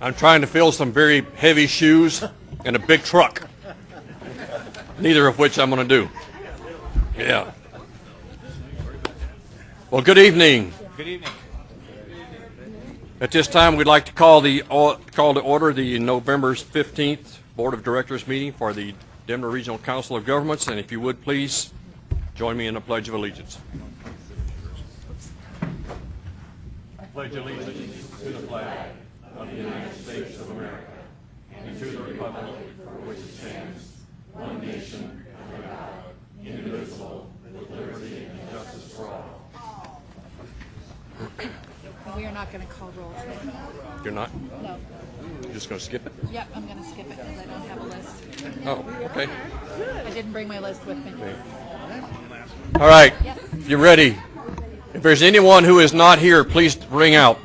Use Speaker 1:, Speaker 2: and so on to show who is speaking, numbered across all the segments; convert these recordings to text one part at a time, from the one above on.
Speaker 1: I'm trying to fill some very heavy shoes and a big truck. Neither of which I'm going to do. Yeah. Well, good evening.
Speaker 2: Good evening.
Speaker 1: At this time, we'd like to call the, call to order the November 15th Board of Directors meeting for the Denver Regional Council of Governments, and if you would, please join me in the Pledge of Allegiance. Pledge allegiance to the flag of the United States of America and to the republic for which it stands, one nation, under God, indivisible, with liberty and justice for all.
Speaker 3: We are not going to call roll today.
Speaker 1: You're not?
Speaker 3: No.
Speaker 1: You're just going to skip it?
Speaker 3: Yep, I'm going to skip it because I don't have a list.
Speaker 1: Oh, okay.
Speaker 3: I didn't bring my list with me.
Speaker 1: All right,
Speaker 3: Yep.
Speaker 1: you're ready. If there's anyone who is not here, please ring out.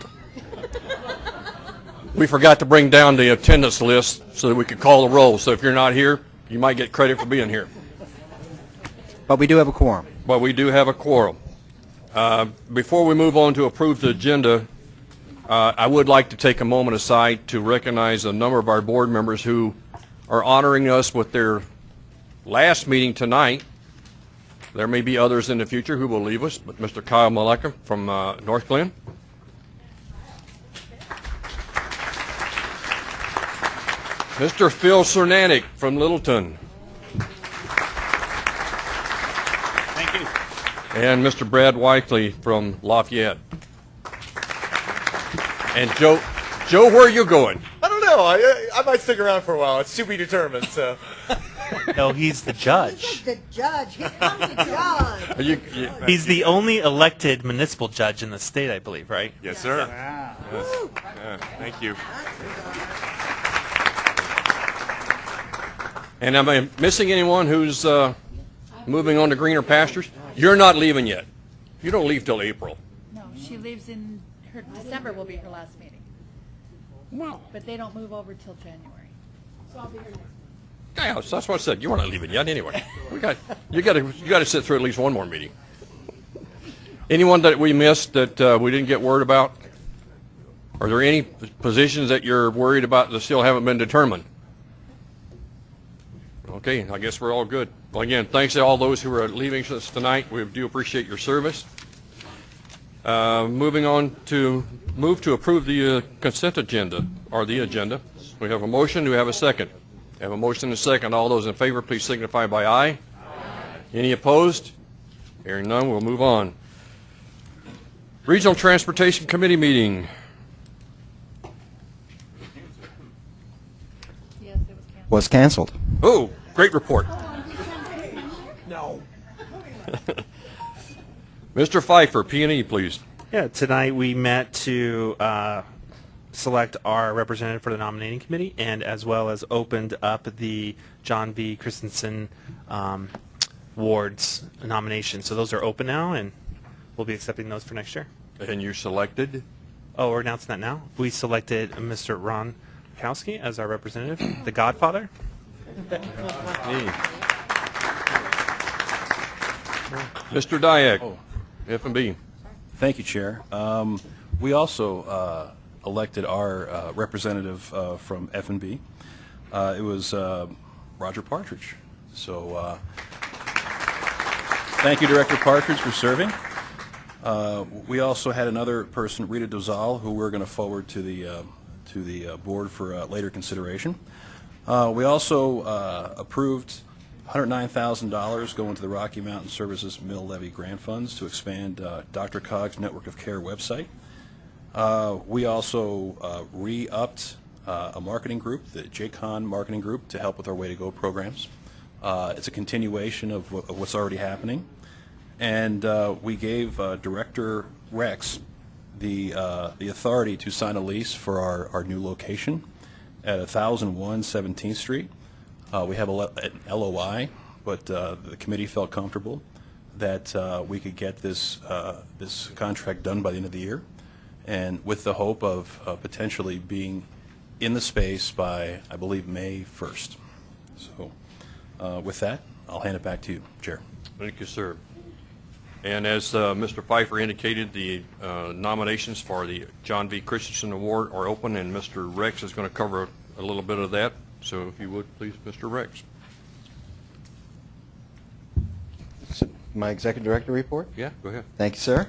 Speaker 1: We forgot to bring down the attendance list so that we could call the roll. So if you're not here, you might get credit for being here.
Speaker 2: But we do have a quorum.
Speaker 1: But we do have a quorum. Uh, Before we move on to approve the agenda, uh, I would like to take a moment aside to recognize a number of our board members who are honoring us with their last meeting tonight. There may be others in the future who will leave us, but Mr. Kyle Mullica from uh, Northglenn. Mr. Phil Cernanek from Littleton.
Speaker 2: Thank you.
Speaker 1: And Mr. Brad Wiesley from Lafayette. And Joe, Joe, where are you going?
Speaker 4: I don't know. I, I might stick around for a while. It's to be determined. So
Speaker 2: No, he's the judge.
Speaker 5: He's The judge. Here comes the judge.
Speaker 1: Are you, you,
Speaker 6: He's the only elected municipal judge in the state, I believe, right?
Speaker 1: yes, sir. Yes. Yeah, thank you. And am I missing anyone who's uh, moving on to greener pastures? You're not leaving yet. You don't leave till April.
Speaker 3: No, she leaves in, her, December will be her last meeting.
Speaker 1: Wow.
Speaker 3: But they don't move over till January. So I'll be here next.
Speaker 1: Yeah, that's what I said. You weren't leaving yet anyway. We got you got to you got to sit through at least one more meeting. Anyone that we missed that uh, we didn't get word about? Are there any positions that you're worried about that still haven't been determined? Okay, I guess we're all good. Well, again, thanks to all those who are leaving us tonight. We do appreciate your service. Uh, moving on to move to approve the uh, consent agenda or the agenda. We have a motion. Do we have a second? We have a motion and a second. All those in favor, please signify by aye. Any opposed? Hearing none, we'll move on. Regional Transportation Committee meeting.
Speaker 3: Was canceled.
Speaker 2: Was canceled.
Speaker 1: Oh, great report.
Speaker 4: no.
Speaker 1: Mr. Pfeiffer, P and E, please.
Speaker 6: Yeah, tonight we met to uh, select our representative for the nominating committee and as well as opened up the John V. Christensen um, wards nomination. So those are open now and we'll be accepting those for next year.
Speaker 1: And you selected?
Speaker 6: Oh, we're announcing that now? We selected Mr. Ron Rakowski as our representative, the godfather.
Speaker 1: Mr. Diak, F and B.
Speaker 7: Thank you, Chair. Um, We also uh, elected our uh, representative uh, from F&B. Uh, It was uh, Roger Partridge. So uh, thank you, Director Partridge, for serving. Uh, We also had another person, Rita Dozal, who we're going to forward to the, uh, to the uh, board for uh, later consideration. Uh, We also uh, approved $109,000 going to the Rocky Mountain Services Mill Levy Grant Funds to expand uh, DRCOG's Network of Care website. Uh, We also uh, re-upped uh, a marketing group, the JCON Marketing Group, to help with our Way to Go programs. It's a continuation of of what's already happening. And we gave Director Rex the, the authority to sign a lease for our, our new location at 1001 17th Street. Uh, We have a an LOI, but uh, the committee felt comfortable that uh, we could get this, uh, this contract done by the end of the year, and with the hope of uh, potentially being in the space by, I believe, May 1st. So uh, with that, I'll hand it back to you, Chair.
Speaker 1: Thank you, sir. And as uh, Mr. Pfeiffer indicated, the uh, nominations for the John V. Christensen Award are open, and Mr. Rex is going to cover a little bit of that. So if you would, please, Mr. Rex.
Speaker 2: My executive director report?
Speaker 1: Yeah, go ahead.
Speaker 2: Thank you, sir.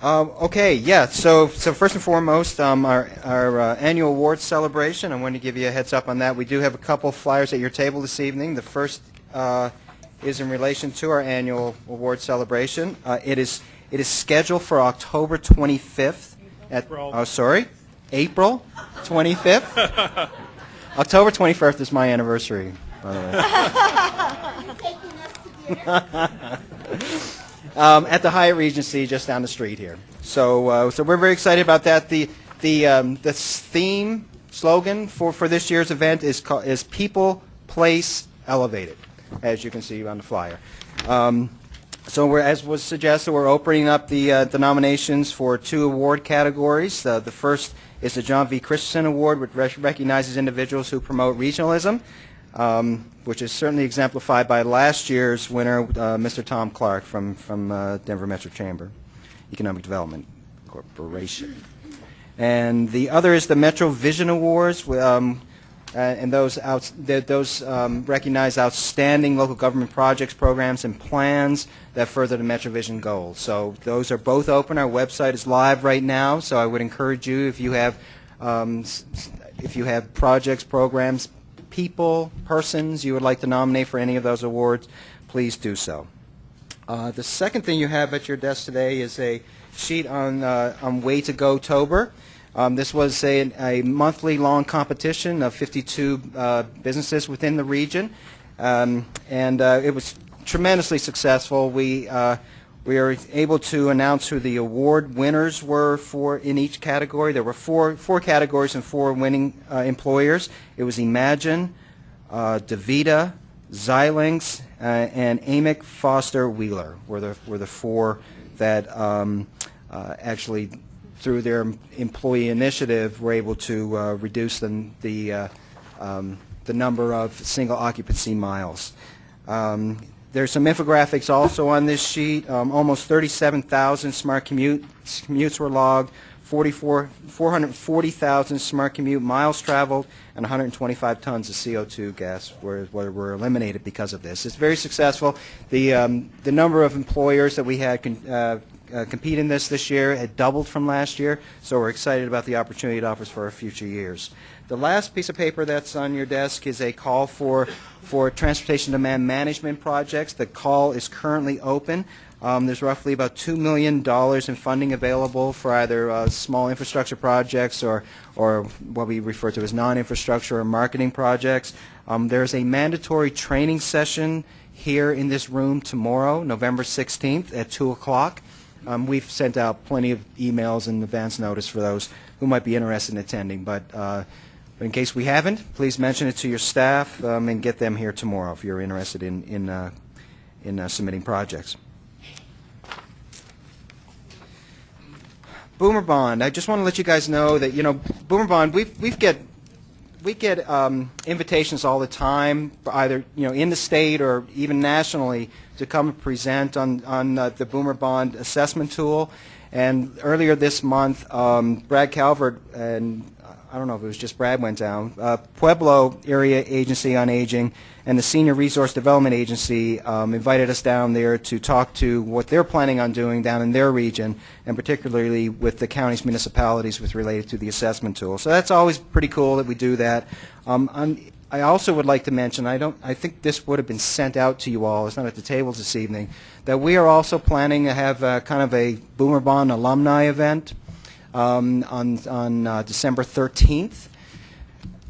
Speaker 2: Um, okay, yeah. So, so first and foremost, um, our our uh, annual awards celebration. I want to give you a heads up on that. We do have a couple flyers at your table this evening. The first uh, is in relation to our annual award celebration. Uh, it is it is scheduled for October 25th. At oh, sorry, April 25th. October 21st is my anniversary, by the way.
Speaker 5: Taking us to dinner.
Speaker 2: um, at the Hyatt Regency just down the street here. So, uh, so we're very excited about that. The the um, the theme slogan for, for this year's event is called, is People, Place, Elevated, as you can see on the flyer. Um, so as was suggested, we're opening up the, uh, the nominations for two award categories. Uh, the first is the John V. Christensen Award, which rec- recognizes individuals who promote regionalism, um, which is certainly exemplified by last year's winner, uh, Mr. Tom Clark from, from uh, Denver Metro Chamber Economic Development Corporation. And the other is the Metro Vision Awards, um, and those th- those um, recognize outstanding local government projects, programs, and plans that further the Metro Vision goals. So those are both open. Our website is live right now, so I would encourage you if you have um, if you have projects, programs, people, persons you would like to nominate for any of those awards, please do so. Uh, the second thing you have at your desk today is a sheet on, uh, on Way to Go Tober. Um, this was a, a monthly long competition of 52 uh, businesses within the region, um, and uh, it was tremendously successful. We uh, we are able to announce who the award winners were for in each category. There were four four categories and four winning uh, employers. It was Imagine, uh, Davita, Xilinx, uh, and Amec Foster Wheeler were the were the four that um, actually, through their employee initiative, were able to uh, reduce the the, uh, um, the number of single occupancy miles. Um, there's some infographics also on this sheet. Um, almost 37,000 smart commute, commutes were logged, 44, 440,000 smart commute miles traveled, and 125 tons of CO2 gas were, were, eliminated because of this. It's very successful. The, um, the number of employers that we had uh, uh, compete in this this year It doubled from last year, so we're excited about the opportunity it offers for our future years. The last piece of paper that's on your desk is a call for, for transportation demand management projects. The call is currently open. Um, there's roughly about $2 million in funding available for either uh, small infrastructure projects or, or what we refer to as non-infrastructure or marketing projects. Um, there's a mandatory training session here in this room tomorrow, November 16th at 2 o'clock. Um, we've sent out plenty of emails and advance notice for those who might be interested in attending, but uh, in case we haven't, please mention it to your staff um, and get them here tomorrow if you're interested in, in, uh, in uh, submitting projects. Boomer Bond, I just want to let you guys know that, you know, Boomer Bond, we've, we've get, we get um, invitations all the time, either, you know, in the state or even nationally, to come present on, on uh, the Boomer Bond assessment tool. And earlier this month, um, Brad Calvert and I don't know if it was just Brad went down. Uh, Pueblo Area Agency on Aging and the Senior Resource Development Agency um, invited us down there to talk to what they're planning on doing down in their region, and particularly with the county's municipalities with related to the assessment tool. So that's always pretty cool that we do that. Um, I'm, I also would like to mention, I don't, I think this would have been sent out to you all. It's not at the tables this evening. That we are also planning to have uh, kind of a Boomer Bond alumni event um, on, on uh, December 13th.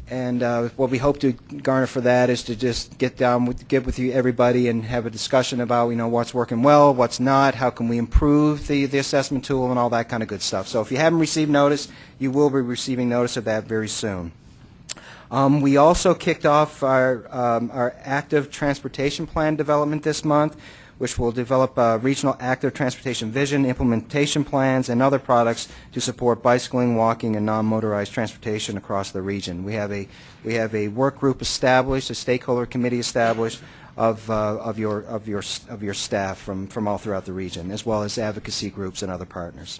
Speaker 2: And uh, what we hope to garner for that is to just get down with, get with you everybody and have a discussion about you know what's working well, what's not, how can we improve the, the assessment tool, and all that kind of good stuff. So if you haven't received notice, you will be receiving notice of that very soon. Um, we also kicked off our, um, our active transportation plan development this month, which will develop uh, regional active transportation vision, implementation plans, and other products to support bicycling, walking, and non-motorized transportation across the region. We have a, we have a work group established, a stakeholder committee established, of, uh, of your, of your, of your staff from, from all throughout the region, as well as advocacy groups and other partners.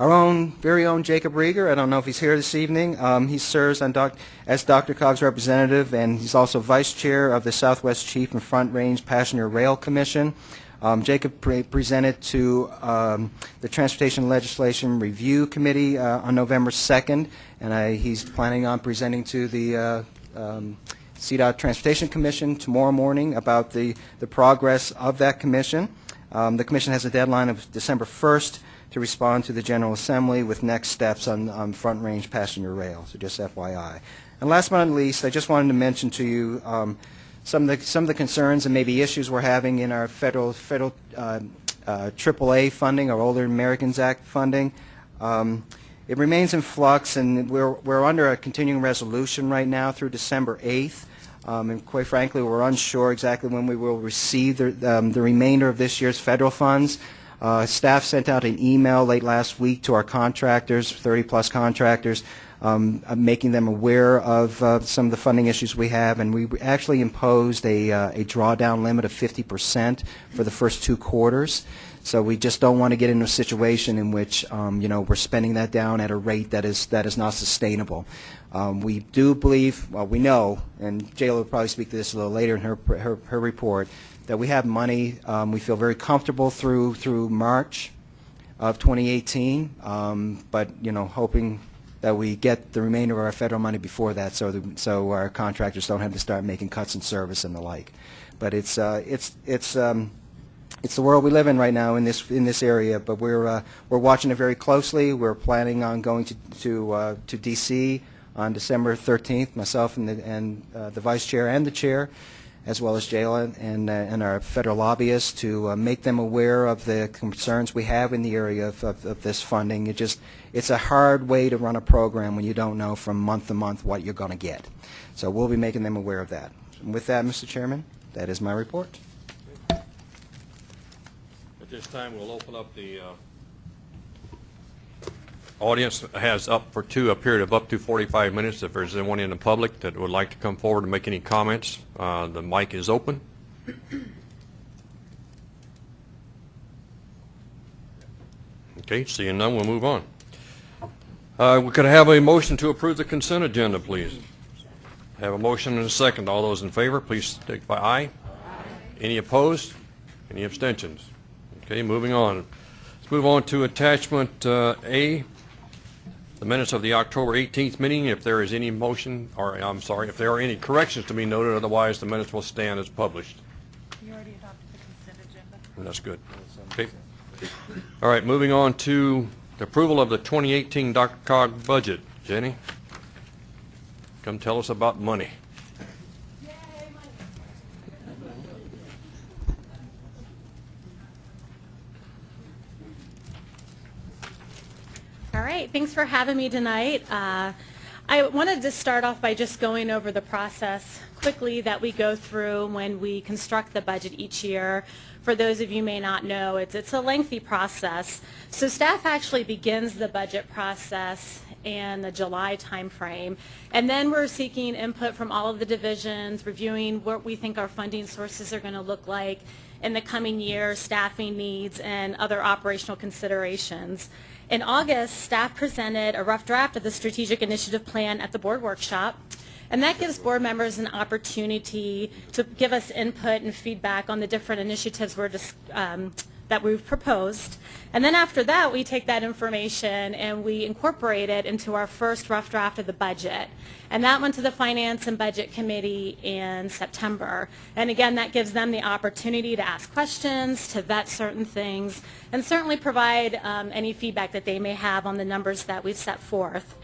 Speaker 2: Our own, very own Jacob Riger, I don't know if he's here this evening. Um, he serves on doc, as DRCOG's representative, and he's also vice chair of the Southwest Chief and Front Range Passenger Rail Commission. Um, Jacob pre- presented to um, the Transportation Legislation Review Committee uh, on November 2nd, and I, he's planning on presenting to the uh, um, CDOT Transportation Commission tomorrow morning about the, the progress of that commission. Um, The commission has a deadline of December 1st to respond to the General Assembly with next steps on, on Front Range Passenger Rail, so just FYI. And last but not least, I just wanted to mention to you um, some of the, some of the concerns and maybe issues we're having in our federal, federal uh, uh, AAA funding, our Older Americans Act funding. Um, It remains in flux, and we're, we're under a continuing resolution right now through December 8th. Um, And quite frankly, we're unsure exactly when we will receive the, um, the remainder of this year's federal funds. Uh, Staff sent out an email late last week to our contractors, 30-plus contractors, um, uh, making them aware of uh, some of the funding issues we have, and we actually imposed a uh, a drawdown limit of 50% for the first two quarters. So we just don't want to get into a situation in which, um, you know, we're spending that down at a rate that is, that is not sustainable. Um, We do believe, well, we know, and Jayla will probably speak to this a little later in her, her, her report, that we have money, um, we feel very comfortable through, through March of 2018, um, but, you know, hoping that we get the remainder of our federal money before that, so, the- so our contractors don't have to start making cuts in service and the like. But it's, uh, it's, it's, um, it's the world we live in right now in this in this area. But we're uh, we're watching it very closely. We're planning on going to to uh, to D.C. on December 13th. Myself and the and uh, the vice chair and the chair, as well as Jayla and uh, and our federal lobbyists to uh, make them aware of the concerns we have in the area of, of, of this funding. It just it's a hard way to run a program when you don't know from month to month what you're going to get. So we'll be making them aware of that. And with that, Mr. Chairman, that is my report.
Speaker 1: At this time, we'll open up the uh, audience has up for two, a period of up to 45 minutes. If there's anyone in the public that would like to come forward and make any comments, uh, the mic is open. Okay, seeing none, we'll move on. Uh, We could have a motion to approve the consent agenda, please. Have a motion and a second. All those in favor, please signify aye. Any opposed? Any abstentions? Okay, moving on. Let's move on to attachment uh, A, the minutes of the October 18th meeting. If there is any motion, or I'm sorry, if there are any corrections to be noted, otherwise the minutes will stand as published.
Speaker 3: You already adopted the consent agenda.
Speaker 1: And That's good. Okay. All right, moving on to the approval of the 2018 Dr. Cog budget. Jenny, come tell us about money.
Speaker 5: All right, thanks for having me tonight. Uh, I wanted to start off by just going over the process quickly that we go through when we construct the budget each year. For those of you may not know, it's, it's a lengthy process. So staff actually begins the budget process in the July timeframe, and then we're seeking input from all of the divisions, reviewing what we think our funding sources are going to look like in the coming year, staffing needs, and other operational considerations. In August, staff presented a rough draft of the strategic initiative plan at the board workshop. And that gives board members an opportunity to give us input and feedback on the different initiatives we're um, that we've proposed. And then after that, we take that information and we incorporate it into our first rough draft of the budget. And that went to the Finance and Budget Committee in September. And again, that gives them the opportunity to ask questions, to vet certain things, and certainly provide um, any feedback that they may have on the numbers that we've set forth.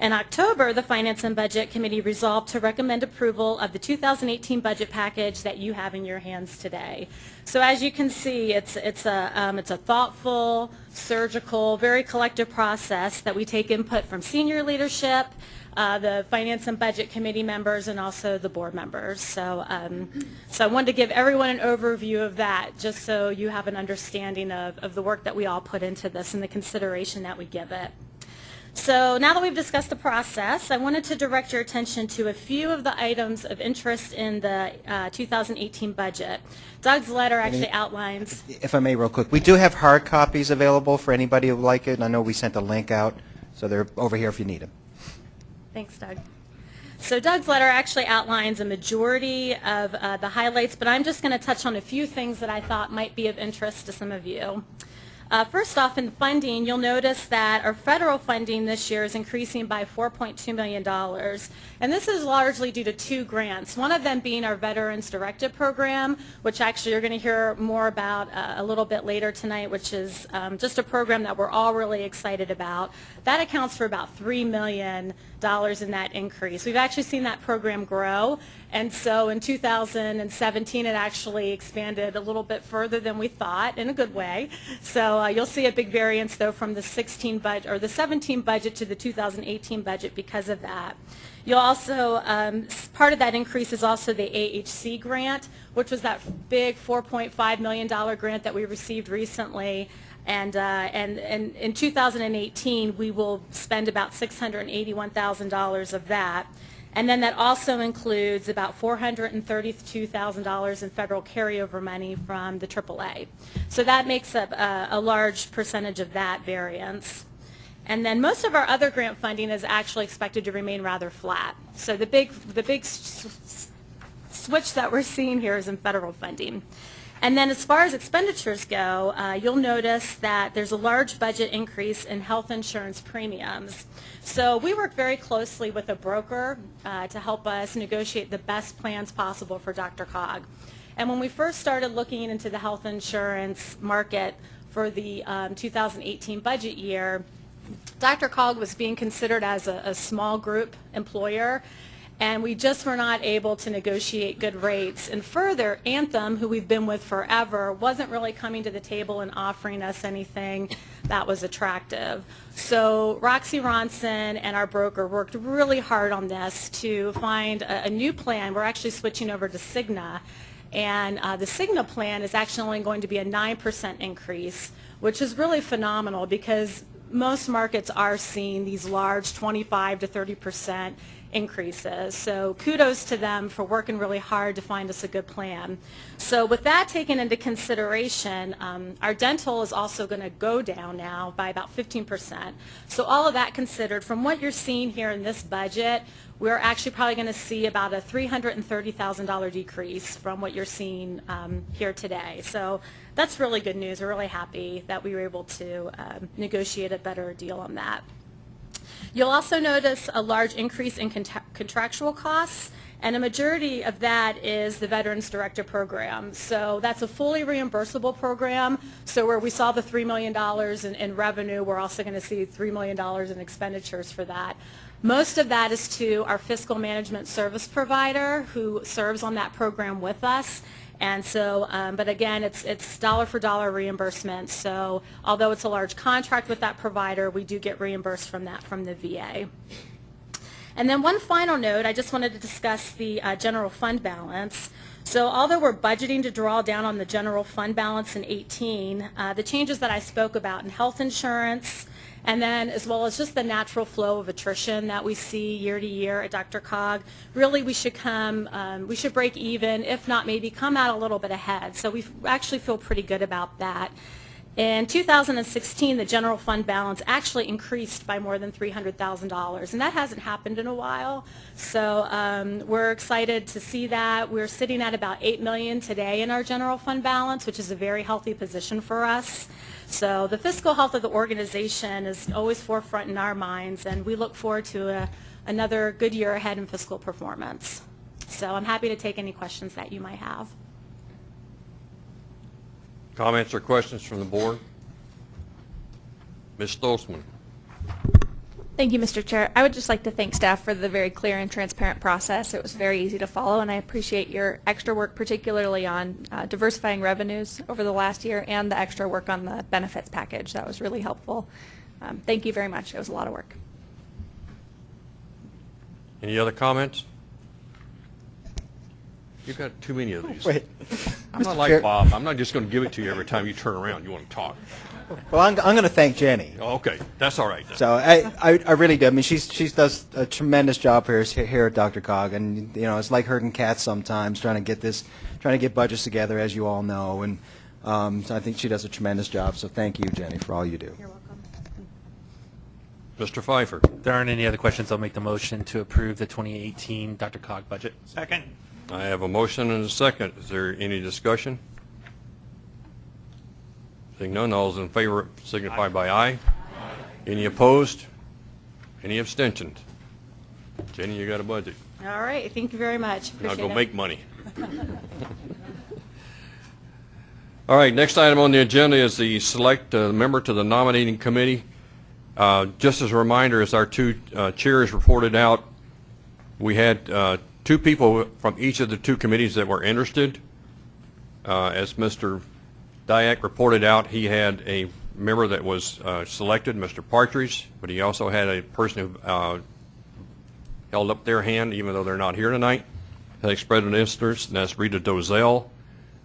Speaker 5: In October, the Finance and Budget Committee resolved to recommend approval of the 2018 budget package that you have in your hands today. So as you can see, it's, it's, a, um, it's a thoughtful, surgical, very collective process that we take input from senior leadership, uh, the Finance and Budget Committee members, and also the board members. So, um, so I wanted to give everyone an overview of that, just so you have an understanding of, of the work that we all put into this and the consideration that we give it. So now that we've discussed the process, I wanted to direct your attention to a few of the items of interest in the uh, 2018 budget. Doug's letter actually outlines
Speaker 2: If I may, real quick, we do have hard copies available for anybody who would like it, and I know we sent a link out, so they're over here if you need them.
Speaker 5: Thanks, Doug. So Doug's letter actually outlines a majority of uh, the highlights, but I'm just going to touch on a few things that I thought might be of interest to some of you. Uh, First off, in funding, you'll notice that our federal funding this year is increasing by $4.2 million. And this is largely due to two grants, one of them being our Veterans Directed Program, which actually you're going to hear more about uh, a little bit later tonight, which is um, just a program that we're all really excited about. That accounts for about $3 million in that increase. We've actually seen that program grow, and so in 2017, it actually expanded a little bit further than we thought, in a good way. So uh, you'll see a big variance, though, from the 16 budget, or the 17 budget to the 2018 budget because of that. You'll also, um, part of that increase is also the AHC grant, which was that big $4.5 million grant that we received recently. And, uh, and, and in 2018, we will spend about $681,000 of that. And then that also includes about $432,000 in federal carryover money from the AAA. So that makes up a, a large percentage of that variance. And then most of our other grant funding is actually expected to remain rather flat. So the big, the big switch that we're seeing here is in federal funding. And then as far as expenditures go, uh, you'll notice that there's a large budget increase in health insurance premiums. So we work very closely with a broker uh, to help us negotiate the best plans possible for DRCOG. And when we first started looking into the health insurance market for the um, 2018 budget year, DRCOG was being considered as a, a small group employer, and we just were not able to negotiate good rates. And further, Anthem, who we've been with forever, wasn't really coming to the table and offering us anything that was attractive. So Roxy Ronson and our broker worked really hard on this to find a, a new plan. We're actually switching over to Cigna. And uh, the Cigna plan is actually only going to be a 9% increase, which is really phenomenal because most markets are seeing these large 25 to 30% increases. So kudos to them for working really hard to find us a good plan. So with that taken into consideration, um, our dental is also going to go down now by about 15%. So all of that considered, from what you're seeing here in this budget, we're actually probably going to see about a $330,000 decrease from what you're seeing um, here today. So that's really good news. We're really happy that we were able to um, negotiate a better deal on that. You'll also notice a large increase in contra- contractual costs, and a majority of that is the Veterans Director Program. So that's a fully reimbursable program. So where we saw the $3 million in, in revenue, we're also going to see $3 million in expenditures for that. Most of that is to our fiscal management service provider who serves on that program with us. And so, um, but again, it's, it's dollar for dollar reimbursement. So although it's a large contract with that provider, we do get reimbursed from that from the VA. And then one final note, I just wanted to discuss the uh, general fund balance. So although we're budgeting to draw down on the general fund balance in 18, uh, the changes that I spoke about in health insurance, and then as well as just the natural flow of attrition that we see year to year at DRCOG, really we should come, um, we should break even, if not maybe come out a little bit ahead. So we actually feel pretty good about that. In 2016, the general fund balance actually increased by more than $300,000, and that hasn't happened in a while. So um, we're excited to see that. We're sitting at about 8 million today in our general fund balance, which is a very healthy position for us. So the fiscal health of the organization is always forefront in our minds, and we look forward to a, another good year ahead in fiscal performance. So I'm happy to take any questions that you might have.
Speaker 1: Comments or questions from the board? Ms. Stolzmann?
Speaker 8: Thank you, Mr. Chair. I would just like to thank staff for the very clear and transparent process. It was very easy to follow, and I appreciate your extra work, particularly on uh, diversifying revenues over the last year and the extra work on the benefits package. That was really helpful. Um, Thank you very much. It was a lot of work.
Speaker 1: Any other comments? You've got too many of these.
Speaker 2: Wait.
Speaker 1: I'm not like
Speaker 2: Chair-
Speaker 1: Bob. I'm not just going to give it to you every time you turn around, you want to talk.
Speaker 2: Well, I'm, I'm going to thank Jenny.
Speaker 1: Okay, that's all right then.
Speaker 2: So I, I, I really do. I mean, she's she does a tremendous job here here at DRCOG, and you know, it's like herding cats sometimes, trying to get this, trying to get budgets together, as you all know, and um, so I think she does a tremendous job. So thank you, Jenny, for all you do.
Speaker 5: You're welcome.
Speaker 1: Mr. Pfeiffer,
Speaker 6: If there aren't any other questions, I'll make the motion to approve the 2018 DRCOG budget.
Speaker 4: Second.
Speaker 1: I have a motion and a second. Is there any discussion? Seeing none, all those in favor signify by aye. Any opposed? Any abstentions? Jenny, you got a budget.
Speaker 5: All right, thank you very much.
Speaker 1: Now
Speaker 5: Appreciate
Speaker 1: go
Speaker 5: it.
Speaker 1: make money. All right, next item on the agenda is the select uh, member to the nominating committee. Uh, Just as a reminder, as our two uh, chairs reported out, we had uh, two people from each of the two committees that were interested. Uh, As Mr. Diak reported out, he had a member that was uh, selected, Mr. Partridge, but he also had a person who uh, held up their hand, even though they're not here tonight, had expressed an interest, and that's Rita Dozell.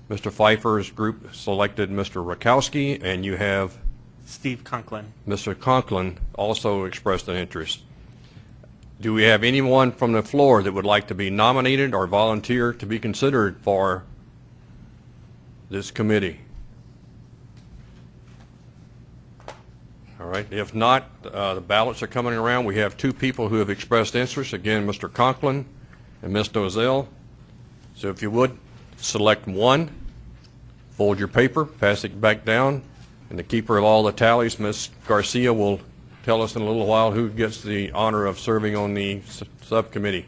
Speaker 1: Mr. Pfeiffer's group selected Mr. Rakowski, and you have
Speaker 6: Steve Conklin.
Speaker 1: Mr. Conklin also expressed an interest. Do we have anyone from the floor that would like to be nominated or volunteer to be considered for this committee? All right, if not, uh, the ballots are coming around. We have two people who have expressed interest, again, Mr. Conklin and Ms. Dozell. So if you would, select one, fold your paper, pass it back down, and the keeper of all the tallies, Ms. Garcia, will tell us in a little while who gets the honor of serving on the subcommittee.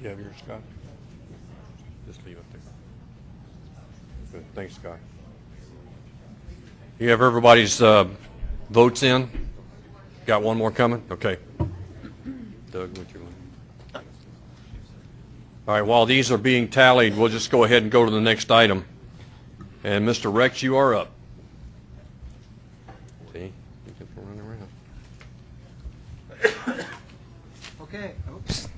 Speaker 1: You have yours, Scott? Just leave it there. Good, thanks, Scott. You have everybody's uh, votes in? Got one more coming? Okay. Doug, would you like? All right, while these are being tallied, we'll just go ahead and go to the next item. And Mr. Rex, you are up. See, you can run around.
Speaker 2: Okay. Oops.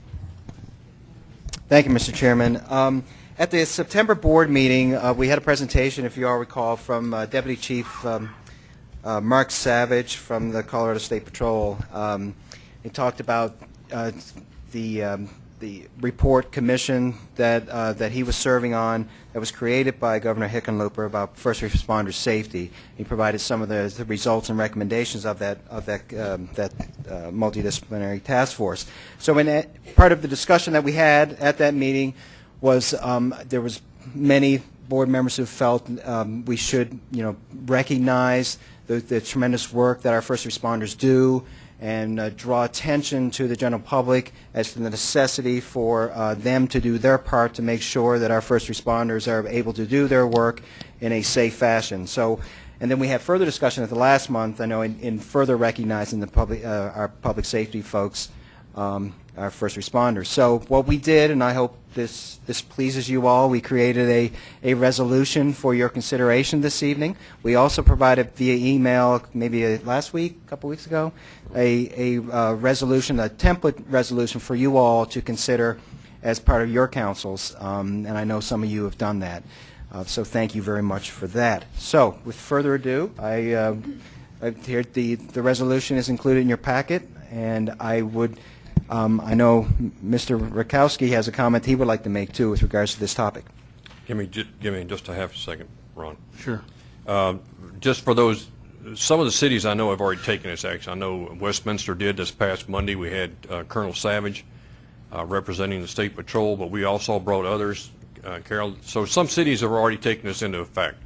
Speaker 2: Thank you, Mr. Chairman. Um, At the September board meeting, uh, we had a presentation, if you all recall, from uh, Deputy Chief um, uh, Mark Savage from the Colorado State Patrol. Um, He talked about uh, the um, the report commission that uh, that he was serving on that was created by Governor Hickenlooper about first responder safety. He provided some of the, the results and recommendations of that of that um, that uh, multidisciplinary task force. So, in that, part of the discussion that we had at that meeting was um, there was many board members who felt um, we should, you know, recognize the, the tremendous work that our first responders do and uh, draw attention to the general public as to the necessity for uh, them to do their part to make sure that our first responders are able to do their work in a safe fashion. So, and then we had further discussion at the last month, I know, in, in further recognizing the public, uh, our public safety folks, um, our first responders. So what we did, and I hope this, this pleases you all, we created a, a resolution for your consideration this evening. We also provided via email, maybe uh, last week, a couple weeks ago, a, a uh, resolution, a template resolution for you all to consider as part of your councils, um, and I know some of you have done that. Uh, So thank you very much for that. So with further ado, I, uh, I- the, the resolution is included in your packet, and I would, um, I know Mr. Rakowski has a comment he would like to make, too, with regards to this topic.
Speaker 1: Give me, give me just a half a second, Ron.
Speaker 6: Sure.
Speaker 1: Um, Just for those some of the cities I know have already taken this action. I know Westminster did this past Monday. We had uh, Colonel Savage uh, representing the State Patrol, but we also brought others, uh, Carol. So some cities have already taken this into effect.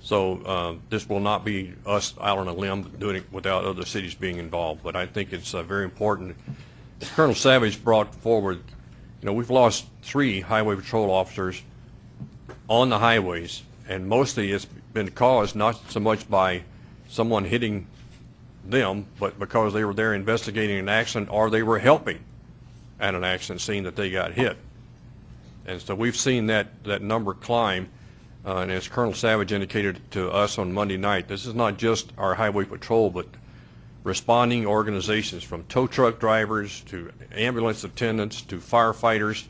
Speaker 1: So uh, this will not be us out on a limb doing it without other cities being involved. But I think it's uh, very important. Colonel Savage brought forward, you know, we've lost three highway patrol officers on the highways, and mostly it's been caused not so much by someone hitting them, but because they were there investigating an accident or they were helping at an accident scene that they got hit. And so we've seen that, that number climb, uh, and as Colonel Savage indicated to us on Monday night, this is not just our highway patrol, but responding organizations from tow truck drivers to ambulance attendants to firefighters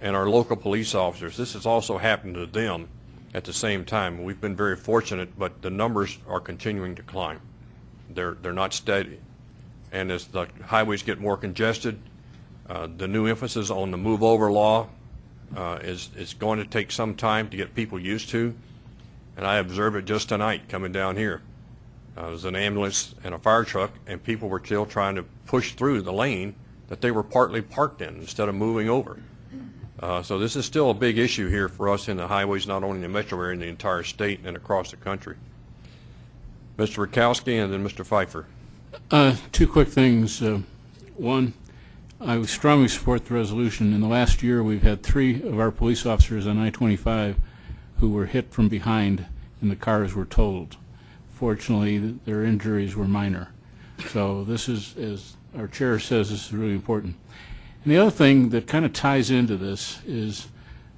Speaker 1: and our local police officers. This has also happened to them at the same time. We've been very fortunate, but the numbers are continuing to climb. They're, they're not steady. And as the highways get more congested, uh, the new emphasis on the move over law uh, is, is going to take some time to get people used to. And I observed it just tonight coming down here. Uh, was an ambulance and a fire truck, and people were still trying to push through the lane that they were partly parked in instead of moving over. Uh, so this is still a big issue here for us in the highways, not only in the metro area, in the entire state and across the country. Mr. Rakowski and then Mr. Pfeiffer.
Speaker 9: Uh, Two quick things. Uh, One, I strongly support the resolution. In the last year, we've had three of our police officers on I-25 who were hit from behind and the cars were totaled. Fortunately, their injuries were minor. So this is, as our chair says, this is really important. And the other thing that kind of ties into this is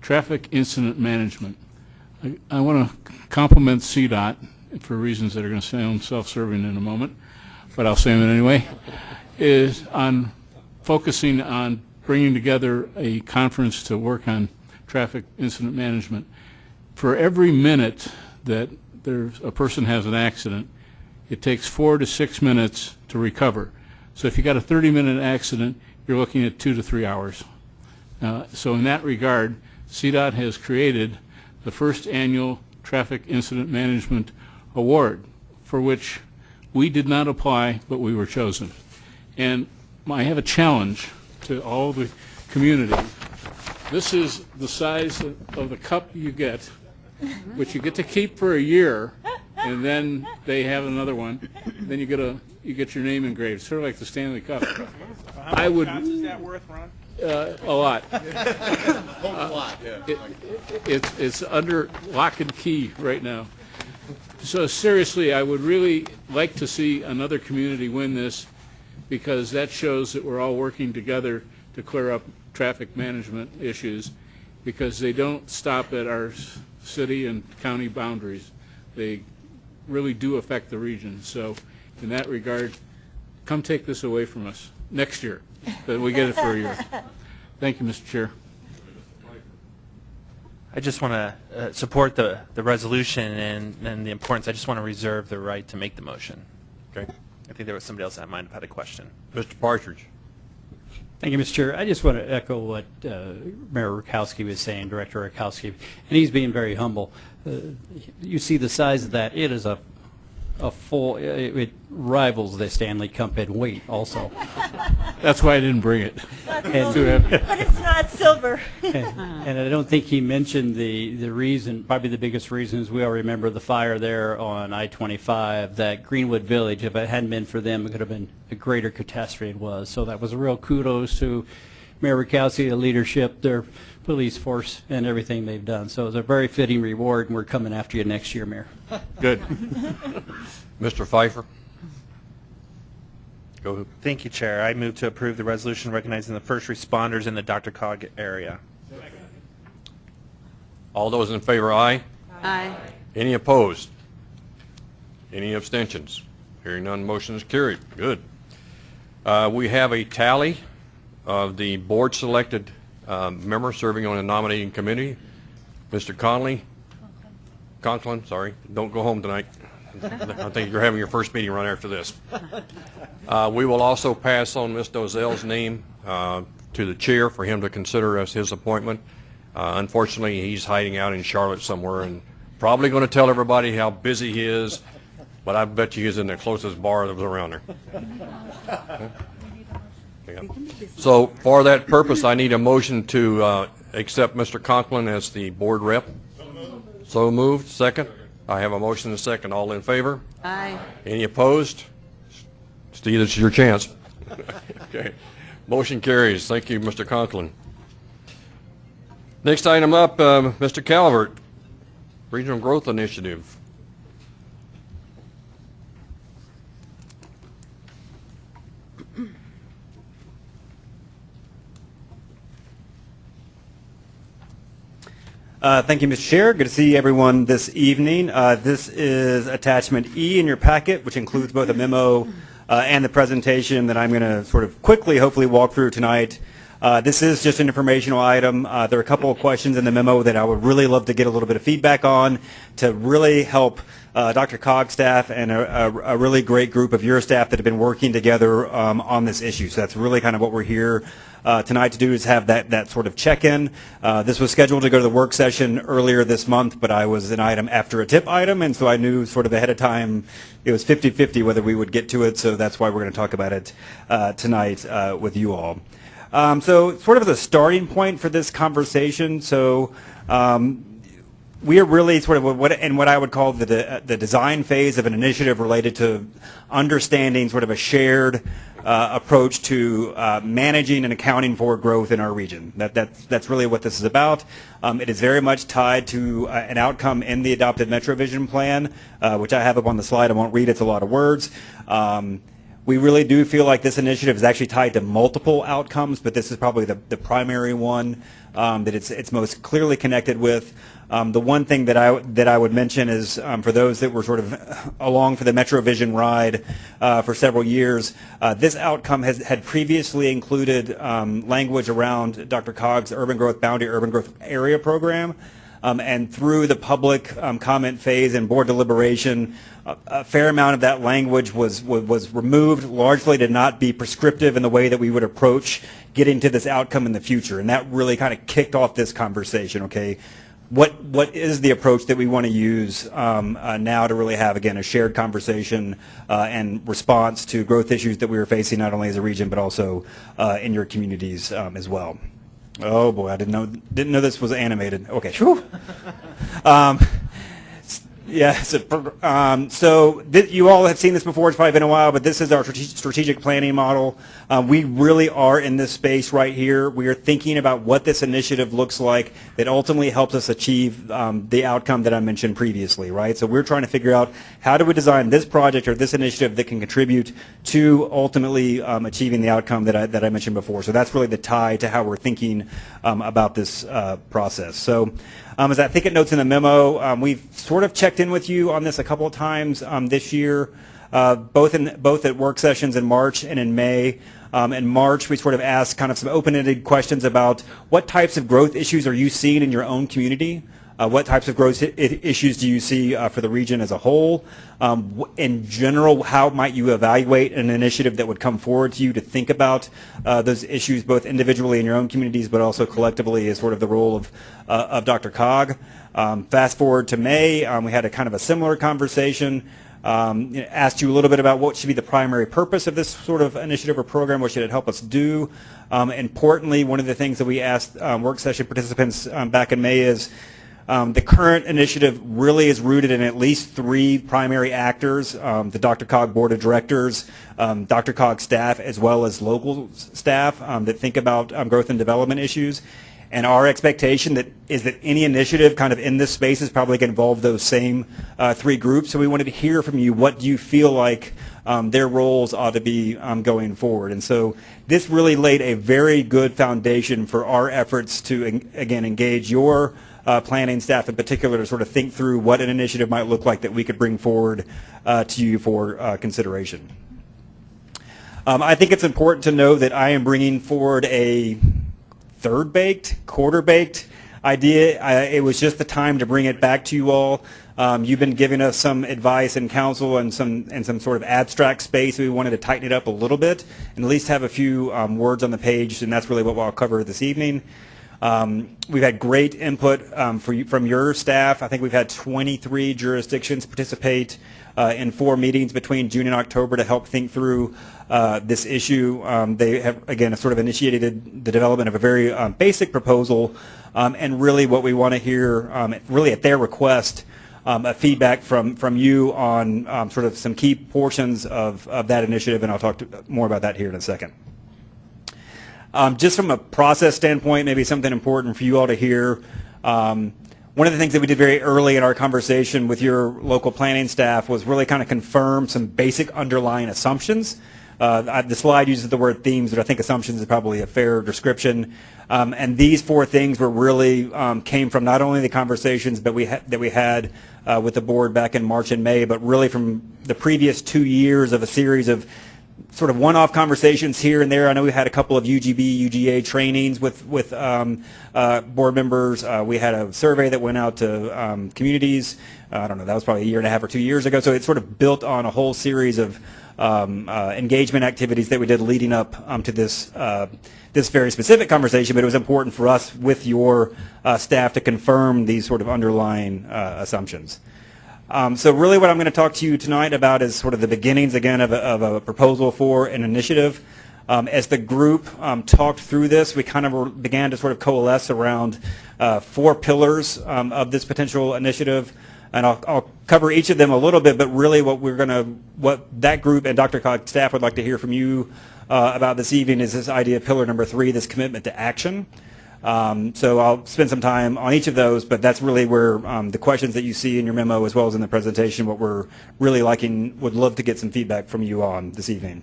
Speaker 9: traffic incident management. I- I want to compliment CDOT for reasons that are going to sound self-serving in a moment, but I'll say them anyway, is on focusing on bringing together a conference to work on traffic incident management. For every minute that there's, a person has an accident, it takes four to six minutes to recover. So if you got a 30-minute accident, you're looking at two to three hours. Uh, So in that regard, CDOT has created the first annual Traffic Incident Management Award, for which we did not apply, but we were chosen. And I have a challenge to all the community. This is the size of of the cup you get, which you get to keep for a year, and then they have another one. Then you get a, you get your name engraved, sort of like the Stanley Cup. I would.
Speaker 6: is that worth, Ron?
Speaker 9: Uh, a lot. It- It's, it's under lock and key right now. So seriously, I would really like to see another community win this because that shows that we're all working together to clear up traffic management issues because they don't stop at our s- city and county boundaries. They really do affect the region. So in that regard, come take this away from us next year, that we get it for a year. Thank you, Mr. Chair.
Speaker 6: I just want to uh, support the, the resolution and, and the importance. I just want to reserve the right to make the motion.
Speaker 1: Okay.
Speaker 6: I think there was somebody else that might have had a question.
Speaker 1: Mr. Partridge.
Speaker 10: Thank you, Mr. Chair. I just want to echo what uh, Mayor Rakowski was saying, Director Rakowski, and he's being very humble. Uh, You see the size of that, it is a, a full, it it rivals the Stanley Cup in weight also.
Speaker 9: That's why I didn't bring it.
Speaker 10: And-
Speaker 9: Too heavy.
Speaker 3: But it's not silver.
Speaker 10: And I don't think he mentioned the, the reason, probably the biggest reason is we all remember the fire there on I-25, that Greenwood Village, if it hadn't been for them, it could have been a greater catastrophe it was. So that was a real kudos to Mayor Rakowski, the leadership, their police force, and everything they've done. So it's a very fitting reward, and we're coming after you next year, Mayor.
Speaker 9: Good.
Speaker 1: Mr. Pfeiffer. Go ahead.
Speaker 6: Thank you, Chair. I move to approve the resolution recognizing the first responders in the DRCOG area.
Speaker 1: All those in favor, aye.
Speaker 3: Aye.
Speaker 1: Any opposed? Any abstentions? Hearing none, motion is carried. Good. Uh, We have a tally of the board-selected um, member serving on the nominating committee. Mr. Conley, Conklin, sorry, don't go home tonight. I think you're having your first meeting right after this. Uh, We will also pass on Ms. Dozell's name uh, to the chair for him to consider as his appointment. Uh, Unfortunately, he's hiding out in Charlotte somewhere and probably going to tell everybody how busy he is but I bet you he's in the closest bar that was around there. Yeah. So for that purpose, I need a motion to uh, accept Mr. Conklin as the board rep. So moved. Second. I have a motion and a second. All in favor?
Speaker 3: Aye.
Speaker 1: Any opposed? Steve, this is your chance. Okay. Motion carries. Thank you, Mr. Conklin. Next item up, um, Mr. Calvert, Regional Growth Initiative.
Speaker 11: Uh, Thank you, Mr. Chair. Good to see everyone this evening. Uh, This is attachment E in your packet, which includes both a memo uh, and the presentation that I'm going to sort of quickly, hopefully, walk through tonight. Uh, This is just an informational item. Uh, There are a couple of questions in the memo that I would really love to get a little bit of feedback on to really help uh, DRCOG staff and a, a, a really great group of your staff that have been working together um, on this issue. So that's really kind of what we're here uh, tonight to do is have that, that sort of check-in. Uh, this was scheduled to go to the work session earlier this month, but I was an item after a tip item, and so I knew sort of ahead of time it was 50-50 whether we would get to it, so that's why we're going to talk about it uh, tonight uh, with you all. Um, so sort of as a starting point for this conversation, so um, we are really sort of what in what I would call the de, the design phase of an initiative related to understanding sort of a shared uh, approach to uh, managing and accounting for growth in our region. That that's that's really what this is about. Um, it is very much tied to uh, an outcome in the adopted MetroVision plan, uh, which I have up on the slide. I won't read. It's a lot of words. Um, we really do feel like this initiative is actually tied to multiple outcomes, but this is probably the, the primary one um, that it's, it's most clearly connected with. Um, the one thing that I, that I would mention is um, for those that were sort of along for the MetroVision ride uh, for several years, uh, this outcome has, had previously included um, language around DRCOG's Urban Growth Boundary Urban Growth Area Program. Um, and through the public um, comment phase and board deliberation, a, a fair amount of that language was, was, was removed, largely to not be prescriptive in the way that we would approach getting to this outcome in the future. And that really kind of kicked off this conversation, okay? What, what is the approach that we want to use um, uh, now to really have, again, a shared conversation uh, and response to growth issues that we are facing not only as a region but also uh, in your communities um, as well? Oh boy, I didn't know didn't know this was animated. Okay, um, yeah, so, um, so you all have seen this before. It's probably been a while, but this is our strategic planning model. Um, we really are in this space right here. We are thinking about what this initiative looks like that ultimately helps us achieve um, the outcome that I mentioned previously, right? So we're trying to figure out how do we design this project or this initiative that can contribute to ultimately um, achieving the outcome that I, that I mentioned before. So that's really the tie to how we're thinking um, about this uh, process. So. Um, as I think it notes in the memo, um, we've sort of checked in with you on this a couple of times um, this year, uh, both in both at work sessions in March and in May. Um, in March, we sort of asked kind of some open-ended questions about what types of growth issues are you seeing in your own community? Uh, what types of growth issues do you see uh, for the region as a whole? Um, in general, how might you evaluate an initiative that would come forward to you to think about uh, those issues both individually in your own communities but also collectively as sort of the role of, uh, of DRCOG? Um, fast forward to May, um, we had a kind of a similar conversation. Um, asked you a little bit about what should be the primary purpose of this sort of initiative or program, what should it help us do. Um, importantly, one of the things that we asked um, work session participants um, back in May is um, the current initiative really is rooted in at least three primary actors, um, the DRCOG Board of Directors, um, DRCOG staff, as well as local staff um, that think about um, growth and development issues. And our expectation that is that any initiative kind of in this space is probably going to involve those same uh, three groups. So we wanted to hear from you what do you feel like um, their roles ought to be um, going forward. And so this really laid a very good foundation for our efforts to, again, engage your uh, planning staff in particular to sort of think through what an initiative might look like that we could bring forward uh, to you for uh, consideration. Um, I think it's important to know that I am bringing forward a third-baked, quarter-baked idea. I, it was just the time to bring it back to you all. Um, you've been giving us some advice and counsel and some and some sort of abstract space. We wanted to tighten it up a little bit and at least have a few um, words on the page, and that's really what I'll cover this evening. Um, we've had great input um, you, from your staff. I think we've had 23 jurisdictions participate uh, in four meetings between June and October to help think through uh, this issue. Um, they have, again, sort of initiated the development of a very um, basic proposal, um, and really what we want to hear, um, really at their request, a feedback from, from you on sort of some key portions of, of that initiative, and I'll talk to, more about that here in a second. Um, just from a process standpoint, maybe something important for you all to hear. Um, one of the things that we did very early in our conversation with your local planning staff was really kind of confirm some basic underlying assumptions. Uh, the slide uses the word themes, but I think assumptions is probably a fair description. Um, and these four things were really um, came from not only the conversations that we ha- that we had uh, with the board back in March and May, but really from the previous two years of a series of sort of one-off conversations here and there. I know we had a couple of UGB, UGA trainings with with um, uh, board members. Uh, we had a survey that went out to um, communities. Uh, I don't know, that was probably a year and a half or two years ago. So it sort of built on a whole series of um, uh, engagement activities that we did leading up um, to this uh, this very specific conversation. But it was important for us with your uh, staff to confirm these sort of underlying assumptions. Um, so really what I'm going to talk to you tonight about is sort of the beginnings again of a, of a proposal for an initiative. Um, as the group um, talked through this, we kind of began to sort of coalesce around uh, four pillars um, of this potential initiative. And I'll, I'll cover each of them a little bit, but really what we're going to, what that group and DRCOG staff would like to hear from you uh, about this evening is this idea of pillar number three, this commitment to action. Um, so I'll spend some time on each of those, but that's really where um, the questions that you see in your memo as well as in the presentation, what we're really liking, would love to get some feedback from you on this evening.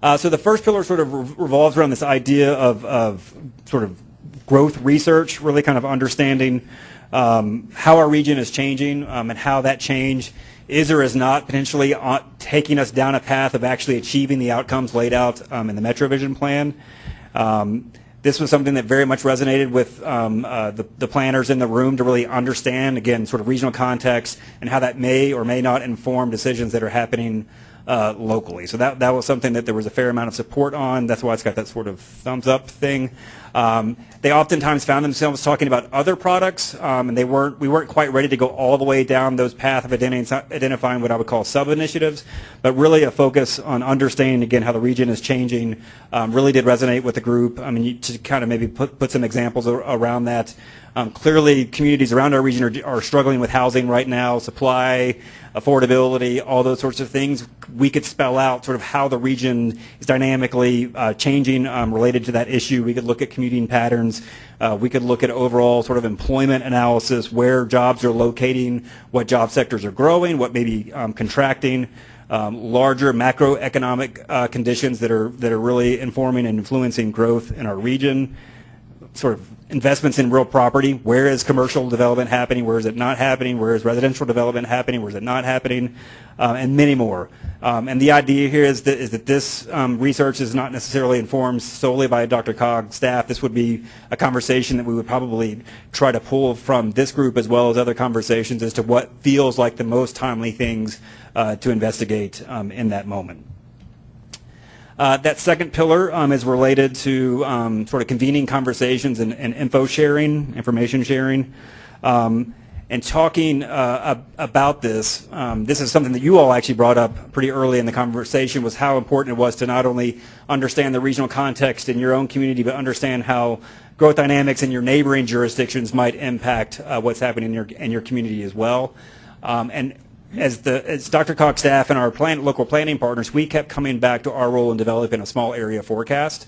Speaker 11: Uh, so the first pillar sort of re- revolves around this idea of, of sort of growth research, really kind of understanding um, how our region is changing um, and how that change is or is not potentially taking us down a path of actually achieving the outcomes laid out um, in the MetroVision plan. Um, this was something that very much resonated with um, uh, the, the planners in the room to really understand, again, sort of regional context and how that may or may not inform decisions that are happening uh, locally. So that, that was something that there was a fair amount of support on. That's why it's got that sort of thumbs up thing. Um, they oftentimes found themselves talking about other products, um, and they weren't. We weren't quite ready to go all the way down those path of identi- identifying what I would call sub initiatives, but really a focus on understanding again how the region is changing. Um, really did resonate with the group. I mean, to kind of maybe put put some examples around that. Um, clearly, communities around our region are, are struggling with housing right now, supply, affordability, all those sorts of things. We could spell out sort of how the region is dynamically uh, changing um, related to that issue. We could look at commuting patterns. Uh, we could look at overall sort of employment analysis, where jobs are locating, what job sectors are growing, what may be um, contracting. Um, larger macroeconomic uh, conditions that are that are really informing and influencing growth in our region sort of investments in real property. Where is commercial development happening? Where is it not happening? Where is residential development happening? Where is it not happening? Uh, and many more. Um, and the idea here is that, is that this um, research is not necessarily informed solely by DRCOG staff. This would be a conversation that we would probably try to pull from this group as well as other conversations as to what feels like the most timely things uh, to investigate um, in that moment. Uh, that second pillar um, is related to um, sort of convening conversations and, and info sharing, information sharing. Um, and talking uh, about this, um, this is something that you all actually brought up pretty early in the conversation, was how important it was to not only understand the regional context in your own community, but understand how growth dynamics in your neighboring jurisdictions might impact uh, what's happening in your, in your community as well. Um, and as the as DRCOG staff and our plan, local planning partners, we kept coming back to our role in developing a small area forecast.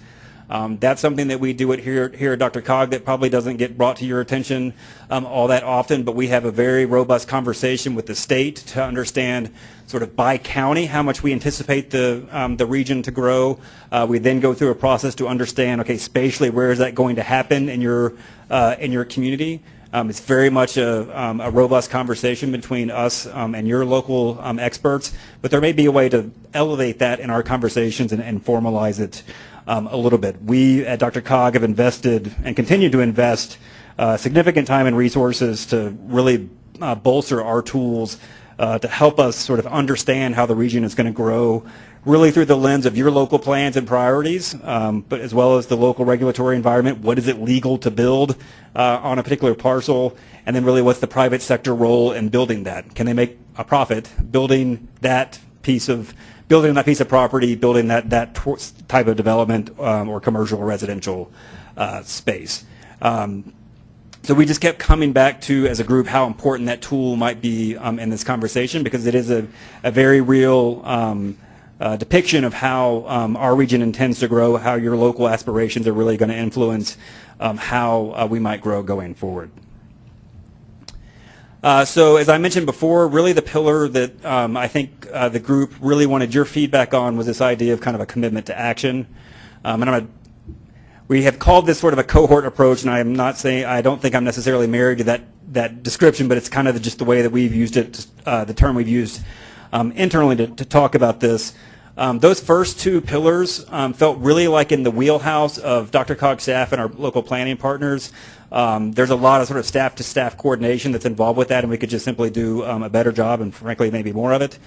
Speaker 11: Um, that's something that we do it here here at DRCOG that probably doesn't get brought to your attention um, all that often, but we have a very robust conversation with the state to understand sort of by county how much we anticipate the um, the region to grow. Uh, we then go through a process to understand okay spatially where is that going to happen in your uh, in your community. Um, it's very much a, um, a robust conversation between us um, and your local um, experts, but there may be a way to elevate that in our conversations and, and formalize it um, a little bit. We at DRCOG have invested and continue to invest uh, significant time and resources to really uh, bolster our tools uh, to help us sort of understand how the region is going to grow really through the lens of your local plans and priorities, um, but as well as the local regulatory environment. What is it legal to build uh, on a particular parcel? And then really what's the private sector role in building that? Can they make a profit building that piece of building that piece of property, building that that type of development um, or commercial or residential uh, space. Um, so we just kept coming back to, as a group, how important that tool might be um, in this conversation because it is a, a very real um, uh, depiction of how um, our region intends to grow, how your local aspirations are really going to influence um, how uh, we might grow going forward. Uh, so as I mentioned before, really the pillar that um, I think uh, the group really wanted your feedback on was this idea of kind of a commitment to action. Um, and I'm gonna, we have called this sort of a cohort approach, and I am not saying I don't think I'm necessarily married to that that description, but it's kind of just the way that we've used it, uh, the term we've used um, internally to, to talk about this. Um, those first two pillars um, felt really like in the wheelhouse of DRCOG staff and our local planning partners. Um, there's a lot of sort of staff-to-staff coordination that's involved with that, and we could just simply do um, a better job, and frankly, maybe more of it.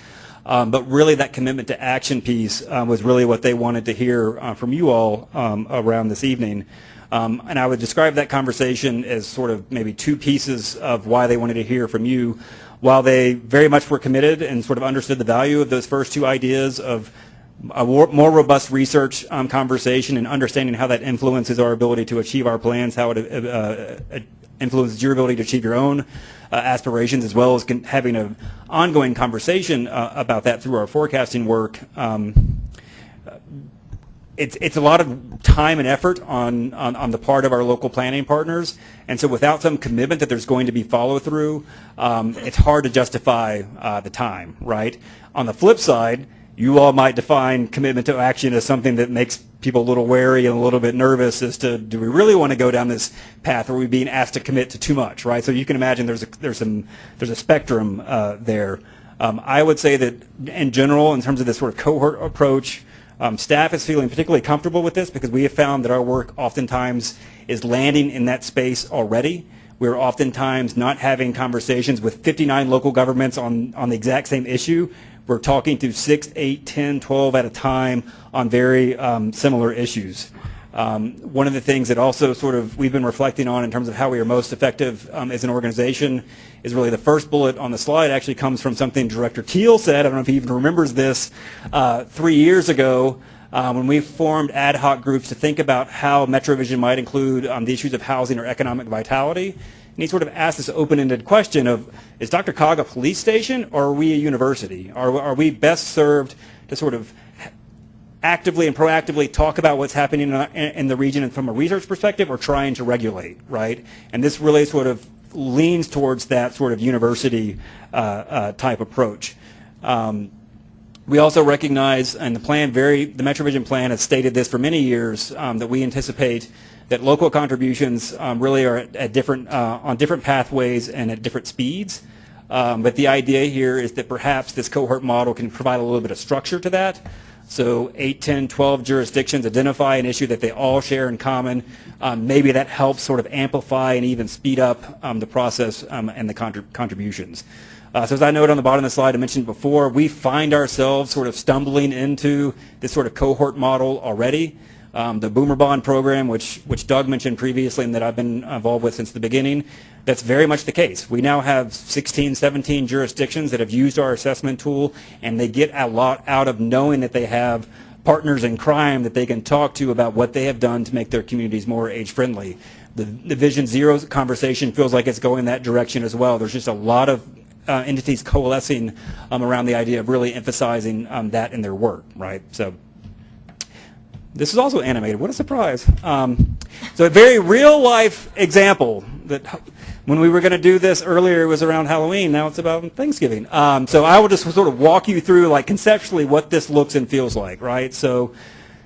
Speaker 11: Um, but really, that commitment to action piece um, was really what they wanted to hear uh, from you all around this evening. Um, and I would describe that conversation as sort of maybe two pieces of why they wanted to hear from you. While they very much were committed and sort of understood the value of those first two ideas of a more robust research um, conversation and understanding how that influences our ability to achieve our plans, how it uh, uh, influences your ability to achieve your own uh, aspirations, as well as having an ongoing conversation uh, about that through our forecasting work. Um, it's it's a lot of time and effort on, on on the part of our local planning partners, and so without some commitment that there's going to be follow through, um, it's hard to justify uh, the time, right? On the flip side, you all might define commitment to action as something that makes people a little wary and a little bit nervous as to do we really want to go down this path or are we being asked to commit to too much, right? So you can imagine there's a, there's some there's a spectrum uh, there. Um, I would say that in general, in terms of this sort of cohort approach, um, staff is feeling particularly comfortable with this because we have found that our work oftentimes is landing in that space already. We're oftentimes not having conversations with 59 local governments on, on the exact same issue. We're talking to 6, 8, 10, 12 at a time on very um, similar issues. Um, one of the things that also sort of we've been reflecting on in terms of how we are most effective um, as an organization is really the first bullet on the slide actually comes from something Director Teal said. I don't know if he even remembers this uh, three years ago uh, when we formed ad hoc groups to think about how MetroVision might include um, the issues of housing or economic vitality. And he sort of asked this open-ended question of, is DRCOG a police station or are we a university? Are, are we best served to sort of actively and proactively talk about what's happening in, in the region and from a research perspective or trying to regulate, right? And this really sort of leans towards that sort of university uh, uh, type approach. Um, we also recognize, and the plan very, the MetroVision plan has stated this for many years, um, that we anticipate that local contributions um, really are at, at different, uh, on different pathways and at different speeds. Um, but the idea here is that perhaps this cohort model can provide a little bit of structure to that. So 8, 10, 12 jurisdictions identify an issue that they all share in common. Um, maybe that helps sort of amplify and even speed up um, the process um, and the contrib contributions. Uh, so as I noted on the bottom of the slide, I mentioned before, we find ourselves sort of stumbling into this sort of cohort model already. Um, the Boomer Bond program, which, which Doug mentioned previously and that I've been involved with since the beginning, that's very much the case. We now have 16, 17 jurisdictions that have used our assessment tool, and they get a lot out of knowing that they have partners in crime that they can talk to about what they have done to make their communities more age-friendly. The, the Vision Zero conversation feels like it's going that direction as well. There's just a lot of uh, entities coalescing um, around the idea of really emphasizing um, that in their work, right? So this is also animated. What a surprise. Um, so a very real life example that when we were going to do this earlier, it was around Halloween. Now it's about Thanksgiving. Um, so I will just sort of walk you through like conceptually what this looks and feels like, right? So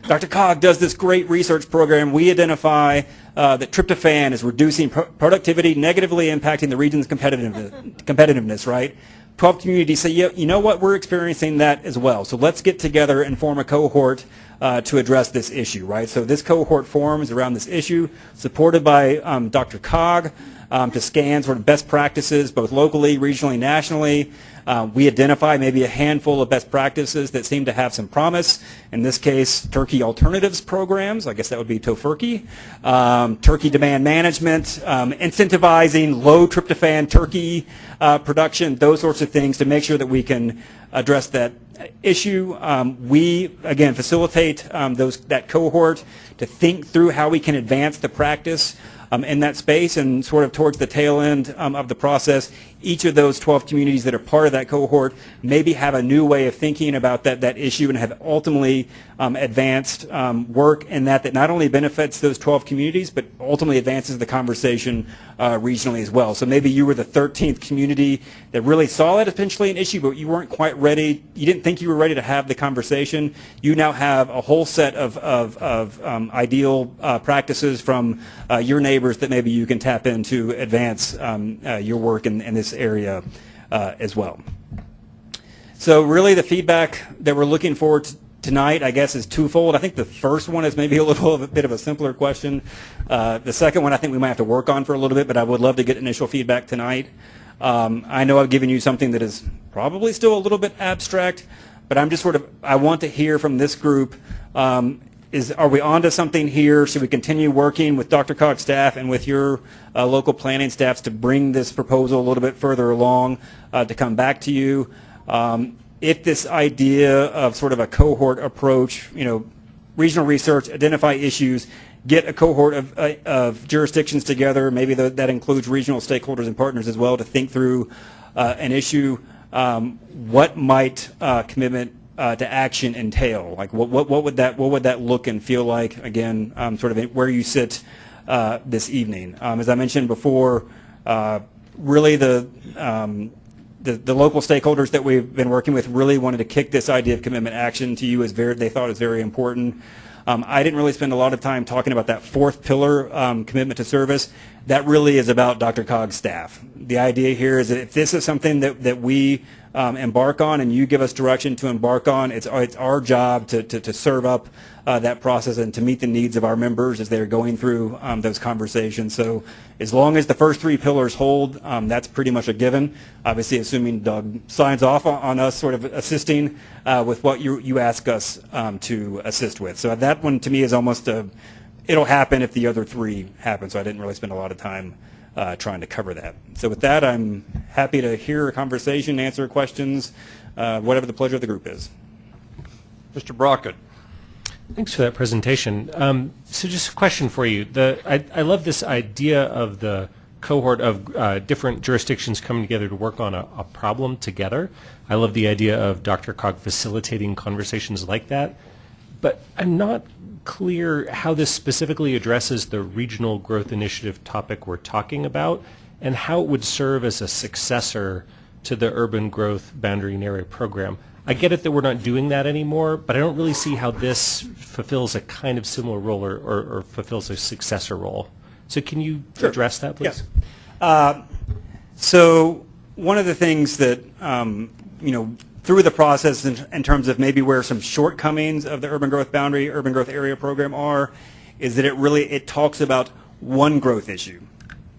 Speaker 11: DRCOG does this great research program. We identify uh, that tryptophan is reducing pro productivity, negatively impacting the region's competitiveness, competitiveness right? 12 communities say, yeah, you know what, we're experiencing that as well. So let's get together and form a cohort uh, to address this issue, right? So this cohort forms around this issue, supported by um, DRCOG. Um, to scan sort of best practices, both locally, regionally, nationally. Uh, we identify maybe a handful of best practices that seem to have some promise. In this case, turkey alternatives programs. I guess that would be tofurkey. Um, turkey demand management, um, incentivizing low tryptophan turkey uh, production, those sorts of things to make sure that we can address that issue. Um, we, again, facilitate um, those, that cohort to think through how we can advance the practice um, in that space and sort of towards the tail end um, of the process, each of those 12 communities that are part of that cohort maybe have a new way of thinking about that, that issue and have ultimately um, advanced um, work in that that not only benefits those 12 communities, but ultimately advances the conversation uh, regionally as well. So maybe you were the 13th community that really saw that potentially an issue, but you weren't quite ready. You didn't think you were ready to have the conversation. You now have a whole set of, of, of um, ideal uh, practices from uh, your neighbors that maybe you can tap into advance um, uh, your work in, in this area uh, as well. So really the feedback that we're looking for t- tonight, I guess, is twofold. I think the first one is maybe a little a bit of a simpler question. Uh, the second one I think we might have to work on for a little bit, but I would love to get initial feedback tonight. Um, I know I've given you something that is probably still a little bit abstract, but I'm just sort of, I want to hear from this group, um, is, are we onto something here? Should we continue working with DRCOG's staff and with your uh, local planning staffs to bring this proposal a little bit further along uh, to come back to you? Um, if this idea of sort of a cohort approach, you know, regional research, identify issues, get a cohort of, uh, of jurisdictions together, maybe the, that includes regional stakeholders and partners as well, to think through uh, an issue, um, what might uh, commitment uh, to action entail? Like, what, what, what would that what would that look and feel like? Again, um, sort of where you sit uh, this evening. Um, as I mentioned before, uh, really the, um, the the local stakeholders that we've been working with really wanted to kick this idea of commitment action to you as very they thought was very important. Um, I didn't really spend a lot of time talking about that fourth pillar, um, commitment to service. That really is about DRCOG's staff. The idea here is that if this is something that, that we um, embark on and you give us direction to embark on, it's, it's our job to, to, to serve up uh, that process and to meet the needs of our members as they're going through um, those conversations. So as long as the first three pillars hold, um, that's pretty much a given. Obviously, assuming Doug signs off on, on us sort of assisting uh, with what you, you ask us um, to assist with. So that one to me is almost a, it'll happen if the other three happen. So I didn't really spend a lot of time uh, trying to cover that. So with that, I'm happy to hear a conversation, answer questions, uh, whatever the pleasure of the group is.
Speaker 1: Mr. Brockett.
Speaker 12: Thanks for that presentation. Um, so just a question for you. The, I, I love this idea of the cohort of uh, different jurisdictions coming together to work on a, a problem together. I love the idea of DRCOG facilitating conversations like that. But I'm not clear how this specifically addresses the regional growth initiative topic we're talking about and how it would serve as a successor to the urban growth boundary and area program. I get it that we're not doing that anymore, but I don't really see how this fulfills a kind of similar role or, or, or fulfills a successor role. So can you
Speaker 11: Sure.
Speaker 12: address that, please?
Speaker 11: Yes. Uh, So one of the things that, um, you know, through the process in, in terms of maybe where some shortcomings of the urban growth boundary, urban growth area program are, is that it really, it talks about one growth issue,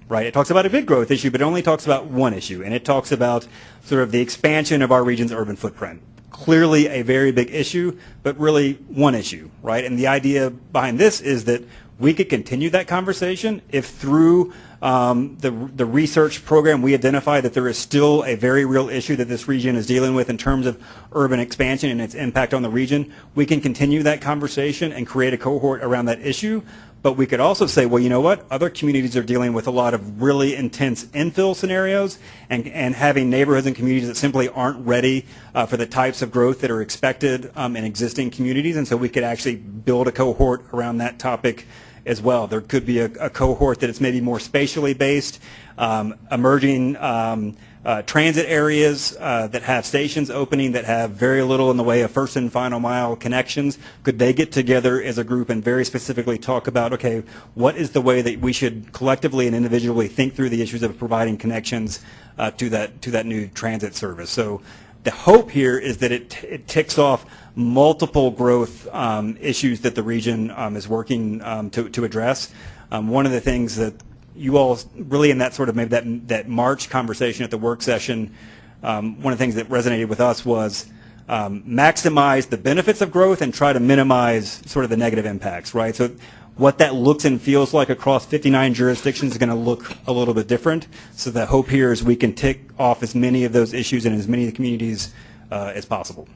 Speaker 11: right? It talks about a big growth issue, but it only talks about one issue, and it talks about sort of the expansion of our region's urban footprint. Clearly a very big issue, but really one issue, right? And the idea behind this is that we could continue that conversation if through um, the, the research program we identify that there is still a very real issue that this region is dealing with in terms of urban expansion and its impact on the region. We can continue that conversation and create a cohort around that issue. But we could also say, well, you know what? Other communities are dealing with a lot of really intense infill scenarios and, and having neighborhoods and communities that simply aren't ready uh, for the types of growth that are expected um, in existing communities. And so we could actually build a cohort around that topic as well. There could be a, a cohort that is maybe more spatially based, um, emerging um, uh, transit areas uh, that have stations opening that have very little in the way of first and final mile connections. Could they get together as a group and very specifically talk about, okay, what is the way that we should collectively and individually think through the issues of providing connections uh, to that to that new transit service? So the hope here is that it, it ticks off multiple growth um, issues that the region um, is working um, to, to address. Um, one of the things that you all really in that sort of maybe that that March conversation at the work session, um, one of the things that resonated with us was maximize the benefits of growth and try to minimize sort of the negative impacts, right? So what that looks and feels like across 59 jurisdictions is going to look a little bit different. So the hope here is we can tick off as many of those issues in as many of the communities uh, as possible.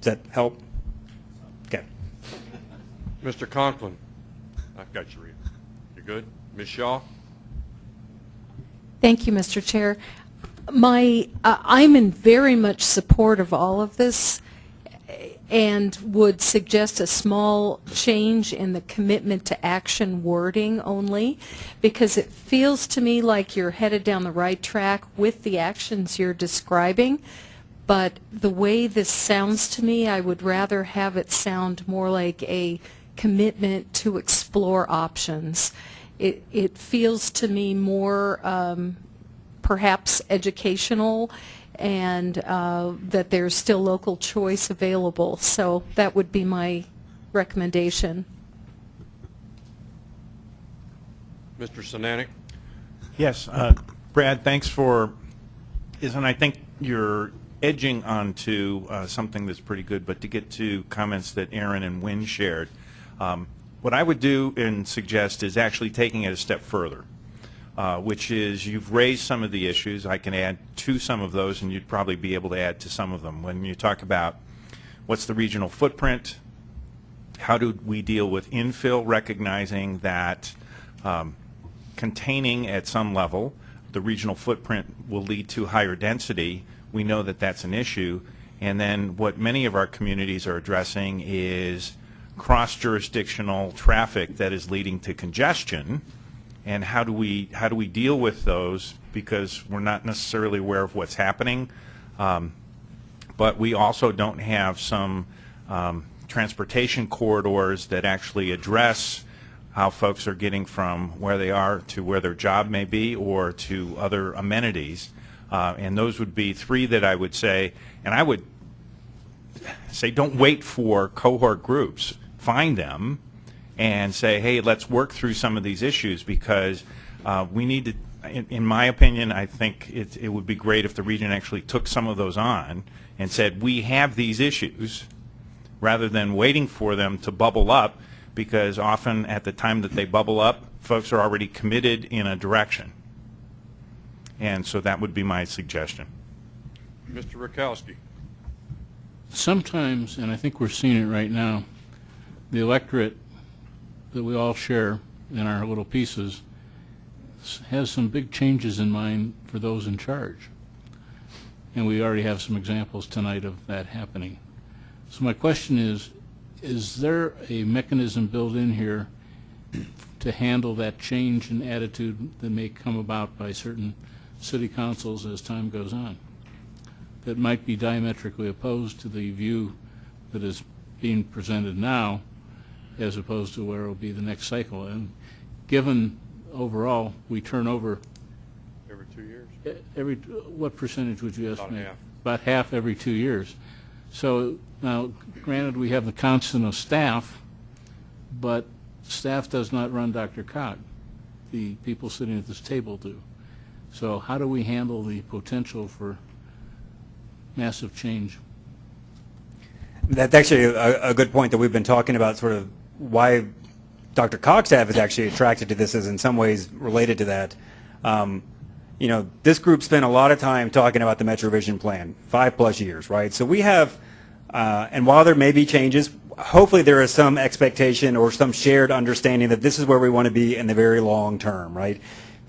Speaker 11: Does that help? Okay.
Speaker 1: Mr. Conklin, I've got you, Rita. You're good? Ms. Shaw?
Speaker 13: Thank you, Mr. Chair. My, uh, I'm in very much support of all of this and would suggest a small change in the commitment to action wording only because it feels to me like you're headed down the right track with the actions you're describing. But the way this sounds to me, I would rather have it sound more like a commitment to explore options. It, it feels to me more um, perhaps educational and uh, that there's still local choice available. So that would be my recommendation.
Speaker 1: Mr. Sinanek?
Speaker 14: Yes, uh, Brad, thanks for, is, and I think you're edging onto uh, something that's pretty good, but to get to comments that Aaron and Wynn shared, um, what I would do and suggest is actually taking it a step further, uh, which is you've raised some of the issues. I can add to some of those, and you'd probably be able to add to some of them. When you talk about what's the regional footprint, how do we deal with infill, recognizing that um, containing at some level the regional footprint will lead to higher density. We know that that's an issue. And then what many of our communities are addressing is cross-jurisdictional traffic that is leading to congestion. And how do we how do we deal with those? Because we're not necessarily aware of what's happening, um, but we also don't have some um, transportation corridors that actually address how folks are getting from where they are to where their job may be or to other amenities. Uh, and those would be three that I would say, and I would say don't wait for cohort groups. Find them and say, hey, let's work through some of these issues because uh, we need to, in, in my opinion, I think it, it would be great if the region actually took some of those on and said, we have these issues rather than waiting for them to bubble up because often at the time that they bubble up, folks are already committed in a direction. And so that would be my suggestion.
Speaker 1: Mr. Rakowski?
Speaker 9: Sometimes, and I think we're seeing it right now, the electorate that we all share in our little pieces has some big changes in mind for those in charge. And we already have some examples tonight of that happening. So my question is, is there a mechanism built in here to handle that change in attitude that may come about by certain city councils as time goes on? That might be diametrically opposed to the view that is being presented now as opposed to where it will be the next cycle. And given overall, we turn over
Speaker 1: Every two years?
Speaker 9: every, what percentage would you
Speaker 1: About
Speaker 9: estimate?
Speaker 1: half.
Speaker 9: About half every two years. So now, granted, we have the constant of staff, but staff does not run DRCOG. The people sitting at this table do. So how do we handle the potential for massive change?
Speaker 11: That's actually a, a good point that we've been talking about, sort of why DRCOG staff is actually attracted to this is in some ways related to that. Um, you know, this group spent a lot of time talking about the MetroVision plan, five plus years, right? So we have, uh, and while there may be changes, hopefully there is some expectation or some shared understanding that this is where we want to be in the very long term, right?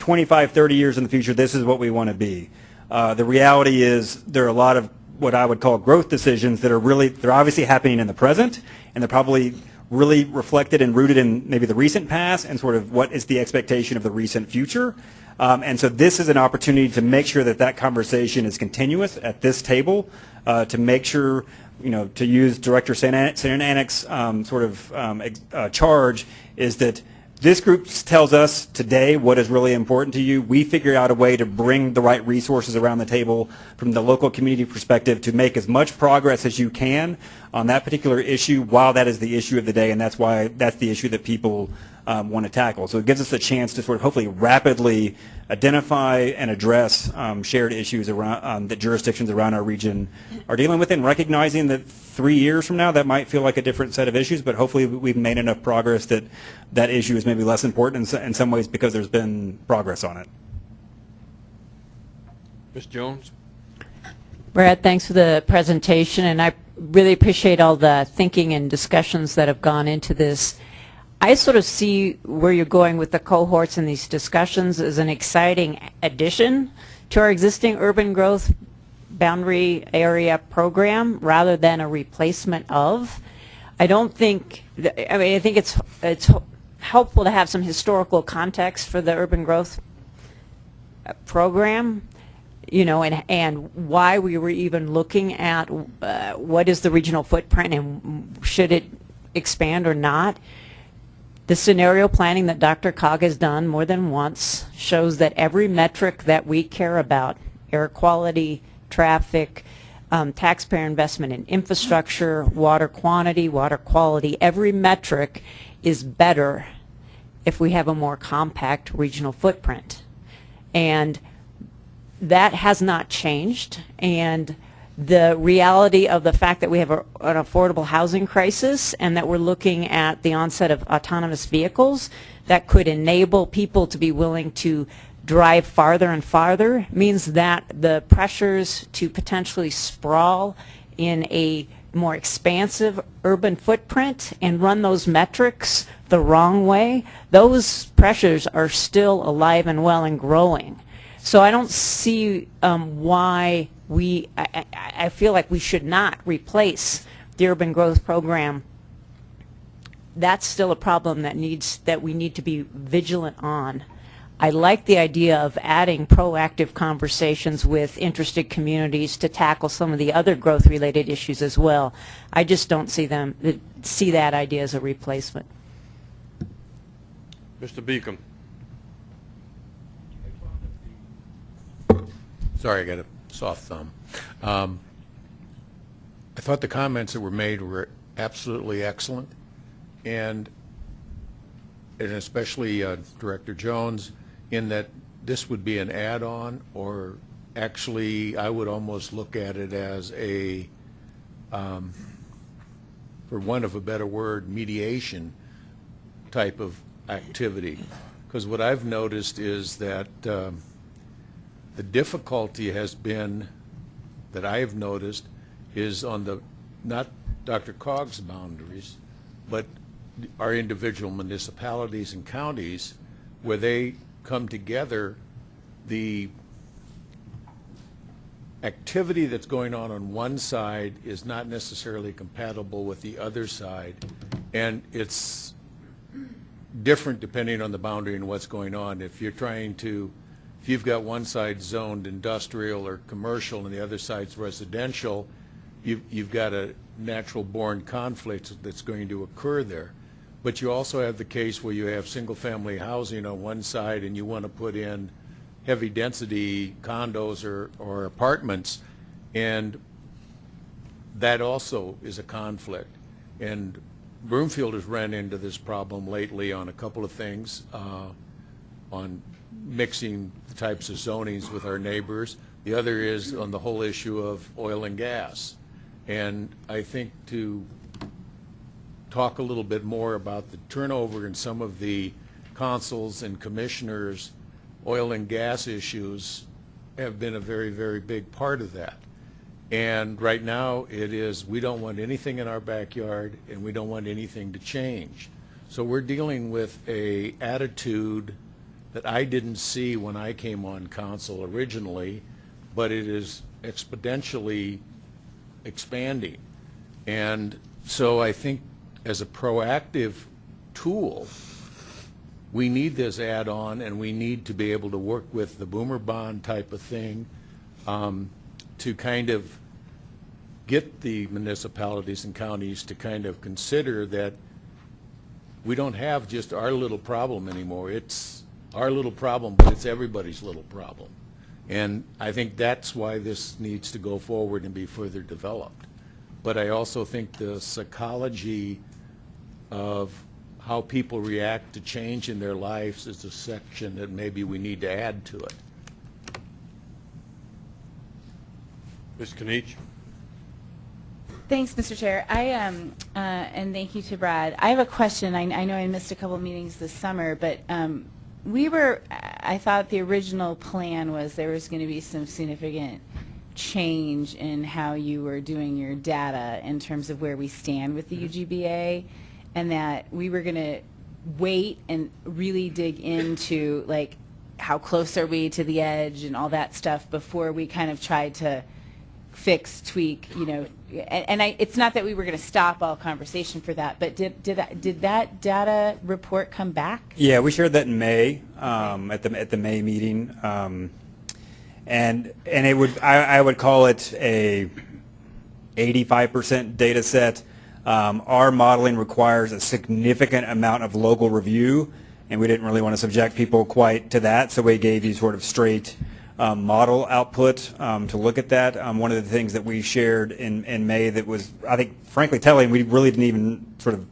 Speaker 11: 25, 30 years in the future, this is what we want to be. Uh, the reality is there are a lot of what I would call growth decisions that are really, they're obviously happening in the present, and they're probably really reflected and rooted in maybe the recent past and sort of what is the expectation of the recent future. Um, and so this is an opportunity to make sure that that conversation is continuous at this table, uh, to make sure, you know, to use Director Sananek's um, sort of um, uh, charge is that this group tells us today what is really important to you. We figure out a way to bring the right resources around the table from the local community perspective to make as much progress as you can on that particular issue while that is the issue of the day, and that's why that's the issue that people um, want to tackle. So it gives us a chance to sort of hopefully rapidly identify and address um, shared issues around um, that jurisdictions around our region are dealing with, and recognizing that three years from now that might feel like a different set of issues, but hopefully we've made enough progress that that issue is maybe less important in, in some ways because there's been progress on it.
Speaker 1: Ms. Jones?
Speaker 15: Brad, thanks for the presentation, and I really appreciate all the thinking and discussions that have gone into this. I sort of see where you're going with the cohorts and these discussions as an exciting addition to our existing urban growth boundary area program rather than a replacement of. I don't think, I mean, I think it's, it's helpful to have some historical context for the urban growth program, you know, and, and why we were even looking at uh, what is the regional footprint and should it expand or not. The scenario planning that DRCOG has done more than once shows that every metric that we care about, air quality, traffic, um, taxpayer investment in infrastructure, water quantity, water quality, every metric is better if we have a more compact regional footprint. And that has not changed. And the reality of the fact that we have a, an affordable housing crisis and that we're looking at the onset of autonomous vehicles that could enable people to be willing to drive farther and farther means that the pressures to potentially sprawl in a more expansive urban footprint and run those metrics the wrong way, those pressures are still alive and well and growing. So I don't see um, why we, I, I, I feel like we should not replace the urban growth program. That's still a problem that needs, that we need to be vigilant on. I like the idea of adding proactive conversations with interested communities to tackle some of the other growth-related issues as well. I just don't see them, see that idea as a replacement.
Speaker 1: Mr. Beacom?
Speaker 16: Sorry, I got a soft thumb. Um, I thought the comments that were made were absolutely excellent, and and especially uh, Director Jones, in that this would be an add-on, or actually, I would almost look at it as a, um, for want of a better word, mediation type of activity. Because what I've noticed is that um, the difficulty has been, that I have noticed, is on the, not DRCOG's boundaries, but our individual municipalities and counties, where they come together, the activity that's going on on one side is not necessarily compatible with the other side, and it's different depending on the boundary and what's going on. If you're trying to, if you've got one side zoned industrial or commercial and the other side's residential, you've, you've got a natural born conflict that's going to occur there. But you also have the case where you have single-family housing on one side and you want to put in heavy-density condos or, or apartments, and that also is a conflict. And Broomfield has ran into this problem lately on a couple of things, uh, on mixing types of zonings with our neighbors. The other is on the whole issue of oil and gas. And I think to talk a little bit more about the turnover in some of the consuls and commissioners, oil and gas issues have been a very, very big part of that. And right now, it is, we don't want anything in our backyard, and we don't want anything to change. So we're dealing with a attitude that I didn't see when I came on council originally, but it is exponentially expanding. And so I think as a proactive tool, we need this add-on, and we need to be able to work with the boomer bond type of thing um, to kind of get the municipalities and counties to kind of consider that we don't have just our little problem anymore. It's our little problem, but it's everybody's little problem. And I think that's why this needs to go forward and be further developed. but I also think the psychology of how people react to change in their lives is a section that maybe we need to add to it.
Speaker 1: Ms. Kinich?
Speaker 17: Thanks, Mr. Chair. I, um, uh, and thank you to Brad. I have a question. I, I know I missed a couple of meetings this summer, but, um, we were, I thought the original plan was there was going to be some significant change in how you were doing your data in terms of where we stand with the mm-hmm. UGBA, and that we were going to wait and really dig into, like, how close are we to the edge and all that stuff before we kind of tried to fix, tweak, you know, and, and I, it's not that we were going to stop all conversation for that, but did, did, that- did that data report come back?
Speaker 11: Yeah, we shared that in May, um, at the, at the May meeting. Um, and, and it would, I, I would call it a 85% data set. Um, our modeling requires a significant amount of local review, and we didn't really want to subject people quite to that, so we gave you sort of straight um, model output um, to look at that. Um, one of the things that we shared in, in May that was, I think, frankly telling, we really didn't even sort of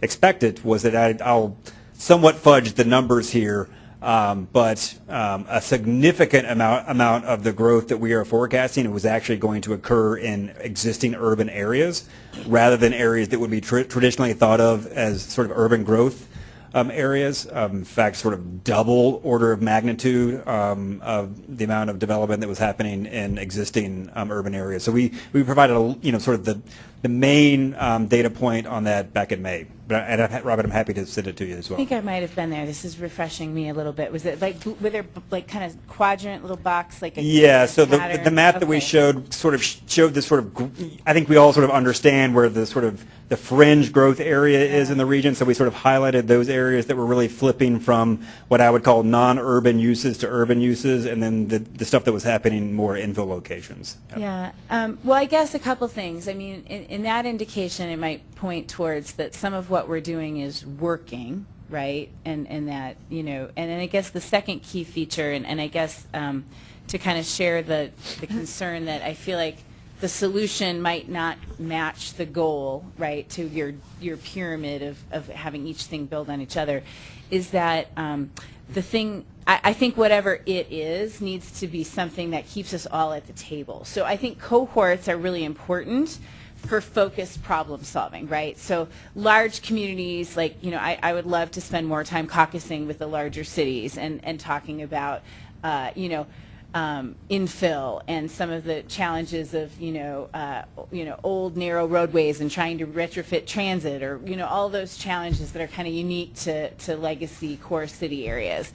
Speaker 11: expect it, was that I, I'll somewhat fudge the numbers here, um, but um, a significant amount amount of the growth that we are forecasting was actually going to occur in existing urban areas, rather than areas that would be tr- traditionally thought of as sort of urban growth um, areas. Um, in fact, sort of double order of magnitude um, of the amount of development that was happening in existing um, urban areas. So we, we provided, a, you know, sort of the, the main um, data point on that back in May. But, and I've, Robert, I'm happy to send it to you as well.
Speaker 17: I think I might have been there. This is refreshing me a little bit. Was it like, were there like kind of quadrant little box, like a
Speaker 11: Yeah, so the,
Speaker 17: pattern?
Speaker 11: the map that we showed sort of showed this sort of, I think we all sort of understand where the sort of the fringe growth area is in the region, so we sort of highlighted those areas that were really flipping from what I would call non-urban uses to urban uses, and then the, the stuff that was happening more infill locations.
Speaker 17: Yeah. Um, well, I guess a couple things. I mean, in, in that indication, it might point towards that some of what we're doing is working, right? And and that you know, and then I guess the second key feature, and, and I guess um, to kind of share the the concern that I feel like the solution might not match the goal, right, to your your pyramid of, of having each thing build on each other, is that um, the thing, I, I think whatever it is needs to be something that keeps us all at the table. So I think cohorts are really important for focused problem solving, right? So large communities, like, you know, I, I would love to spend more time caucusing with the larger cities and, and talking about, uh, you know, um, infill and some of the challenges of you know uh, you know old narrow roadways and trying to retrofit transit or you know all those challenges that are kind of unique to, to legacy core city areas.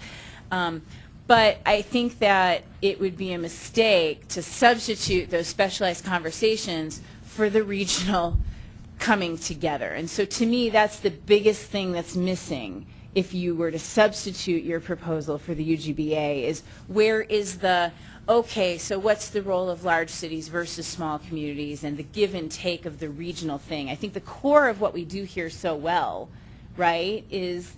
Speaker 17: Um, but I think that it would be a mistake to substitute those specialized conversations for the regional coming together. And so to me, that's the biggest thing that's missing if you were to substitute your proposal for the UGBA is where is the, okay, so what's the role of large cities versus small communities and the give and take of the regional thing? I think the core of what we do here so well, right, is,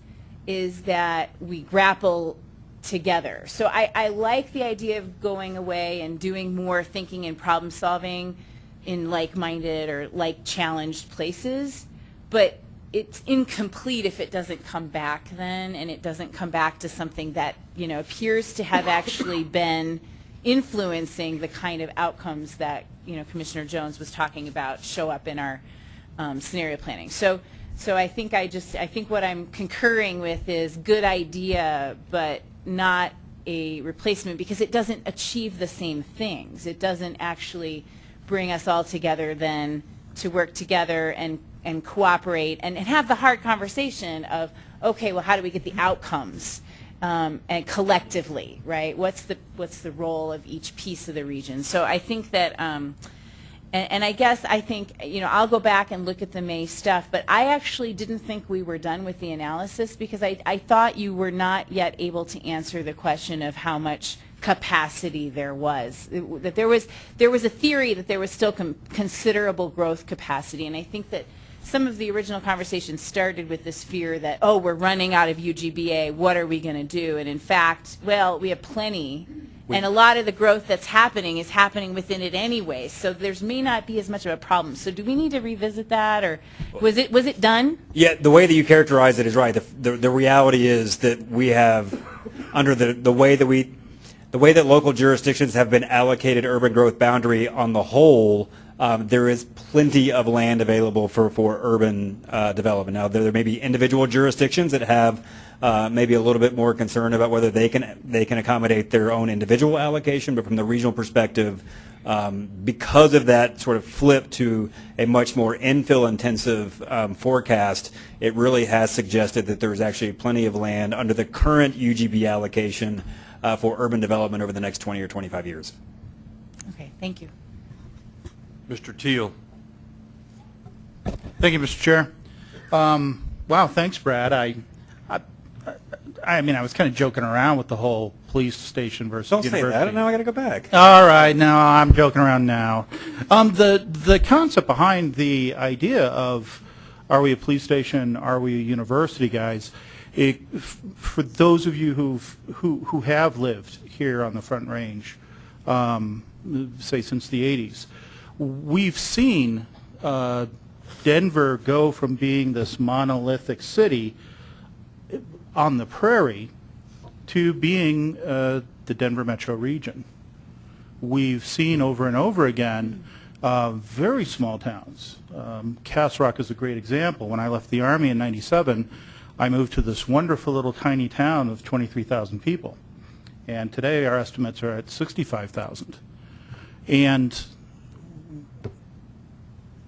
Speaker 17: is that we grapple together. So I, I like the idea of going away and doing more thinking and problem solving in like-minded or like-challenged places, but it's incomplete if it doesn't come back then, and it doesn't come back to something that, you know, appears to have actually been influencing the kind of outcomes that, you know, Commissioner Jones was talking about show up in our um, scenario planning. So, so I think I just, I think what I'm concurring with is good idea, but not a replacement because it doesn't achieve the same things. It doesn't actually bring us all together then to work together and, and cooperate and, and have the hard conversation of, okay, well, how do we get the outcomes? Um, and collectively, right? What's the what's the role of each piece of the region? So I think that, um, and, and I guess I think you know I'll go back and look at the May stuff, but I actually didn't think we were done with the analysis because I, I thought you were not yet able to answer the question of how much capacity there was. It- that there was there was a theory that there was still com- considerable growth capacity, and I think that some of the original conversation started with this fear that oh we're running out of UGBA, what are we going to do? And in fact, well we have plenty, And a lot of the growth that's happening is happening within it anyway, so there's may not be as much of a problem. So do we need to revisit that, or was it, was it done?
Speaker 11: Yeah, the way that you characterize it is right. The, the, the reality is that we have, under the, the way that we, the way that local jurisdictions have been allocated urban growth boundary on the whole, um, there is plenty of land available for, for urban uh, development. Now, there, there may be individual jurisdictions that have uh, maybe a little bit more concern about whether they can they can accommodate their own individual allocation, but from the regional perspective, um, because of that sort of flip to a much more infill intensive um, forecast, it really has suggested that there's actually plenty of land under the current UGB allocation uh, for urban development over the next 20 or 25 years.
Speaker 17: Okay, thank you.
Speaker 1: Mr. Teal.
Speaker 18: Thank you, Mr. Chair. Um, wow, thanks, Brad. I, I, I mean, I was kind of joking around with the whole police station versus
Speaker 11: Don't say
Speaker 18: university.
Speaker 11: that. Now I got to go back.
Speaker 18: All right, no, I'm joking around now. Um, the the concept behind the idea of are we a police station, are we a university, guys? It, for those of you who've, who who have lived here on the Front Range, um, say since the '80s, we've seen uh, Denver go from being this monolithic city on the prairie to being uh, the Denver metro region. We've seen over and over again uh, very small towns. Um, Rock is a great example. When I left the Army in 97, I moved to this wonderful little tiny town of 23,000 people. And today our estimates are at 65,000. And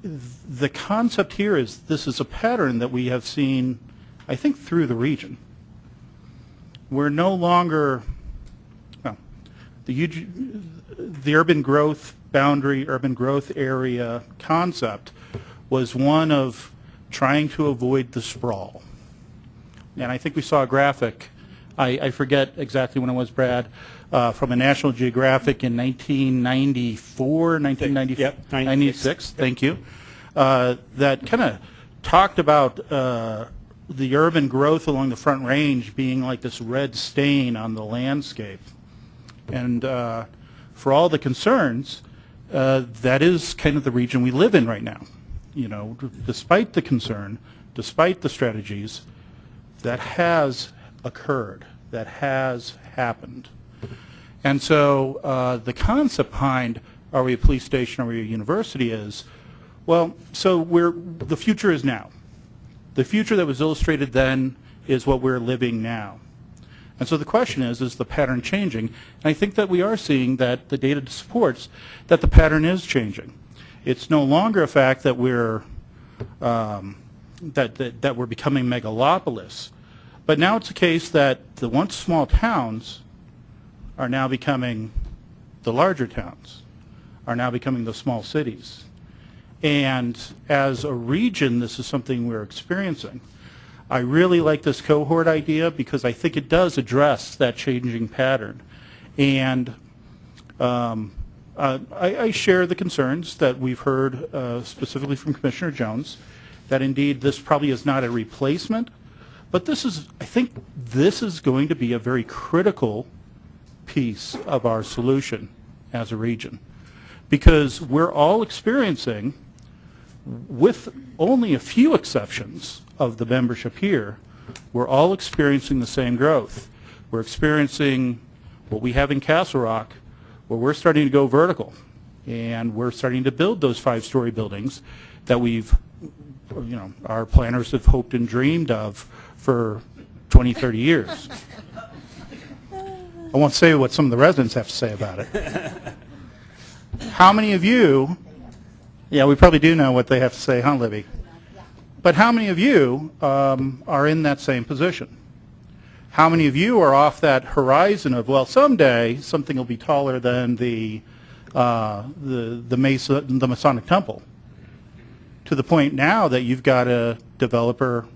Speaker 18: the concept here is this is a pattern that we have seen, I think, through the region. We're no longer, well, the, the urban growth boundary, urban growth area concept was one of trying to avoid the sprawl. And I think we saw a graphic, I, I forget exactly when it was, Brad, uh, from a National Geographic in 1994, 1996,
Speaker 11: Yep,
Speaker 18: 96, thank you, uh, that kind of talked about uh, the urban growth along the Front Range being like this red stain on the landscape. And uh, for all the concerns, uh, that is kind of the region we live in right now. You know, despite the concern, despite the strategies, that has occurred, that has happened. And so uh, the concept behind are we a police station, are we a university is, well, so we're, the future is now. The future that was illustrated then is what we're living now. And so the question is, is the pattern changing? And I think that we are seeing that the data supports that the pattern is changing. It's no longer a fact that we're um, that, that that we're becoming megalopolis, but now it's a case that the once small towns are now becoming the larger towns, are now becoming the small cities. And as a region, this is something we're experiencing. I really like this cohort idea because I think it does address that changing pattern. And um, uh, I, I share the concerns that we've heard uh, specifically from Commissioner Jones, that indeed this probably is not a replacement, but this is, I think this is going to be a very critical piece of our solution as a region. Because we're all experiencing, with only a few exceptions of the membership here, we're all experiencing the same growth. We're experiencing what we have in Castle Rock, where we're starting to go vertical. And we're starting to build those five-story buildings that we've, you know, our planners have hoped and dreamed of for 20, 30 years. I won't say what some of the residents have to say about it. How many of you, yeah, we probably do know what they have to say, huh, Libby? But how many of you um, are in that same position? How many of you are off that horizon of, well, someday something will be taller than the, uh, the, the, Mesa, the Masonic Temple? To the point now that you've got a developer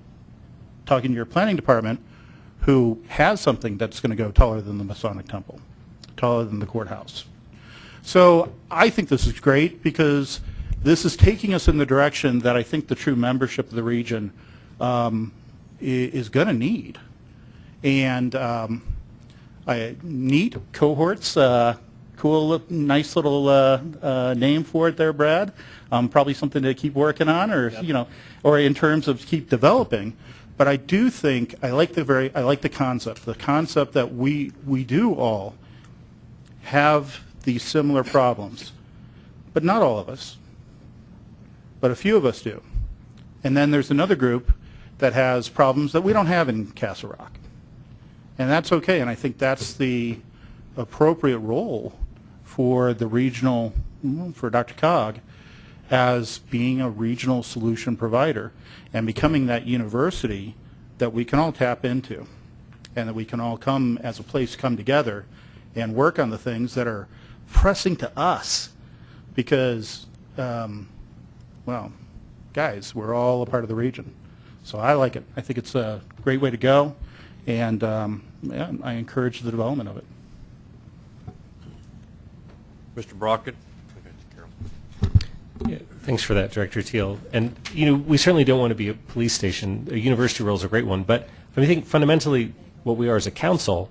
Speaker 18: talking to your planning department who has something that's going to go taller than the Masonic Temple, taller than the courthouse. So I think this is great because this is taking us in the direction that I think the true membership of the region um, is going to need. And um, I, neat cohorts, uh, cool, nice little uh, uh, name for it there, Brad. Um, Probably something to keep working on, or, you know, or in terms of keep developing. But I do think, I like the very, I like the concept, the concept that we, we do all have these similar problems, but not all of us, but a few of us do. And then there's another group that has problems that we don't have in Castle Rock. And that's okay, and I think that's the appropriate role for the regional, mm, for DRCOG, as being a regional solution provider and becoming that university that we can all tap into and that we can all come as a place come together and work on the things that are pressing to us because, um, well, guys, we're all a part of the region. So I like it. I think it's a great way to go, and um, yeah, I encourage the development of it.
Speaker 1: Mr. Brockett?
Speaker 12: Thanks for that, Director Teal. And, you know, we certainly don't want to be a police station. A university role is a great one, but I think fundamentally what we are as a council,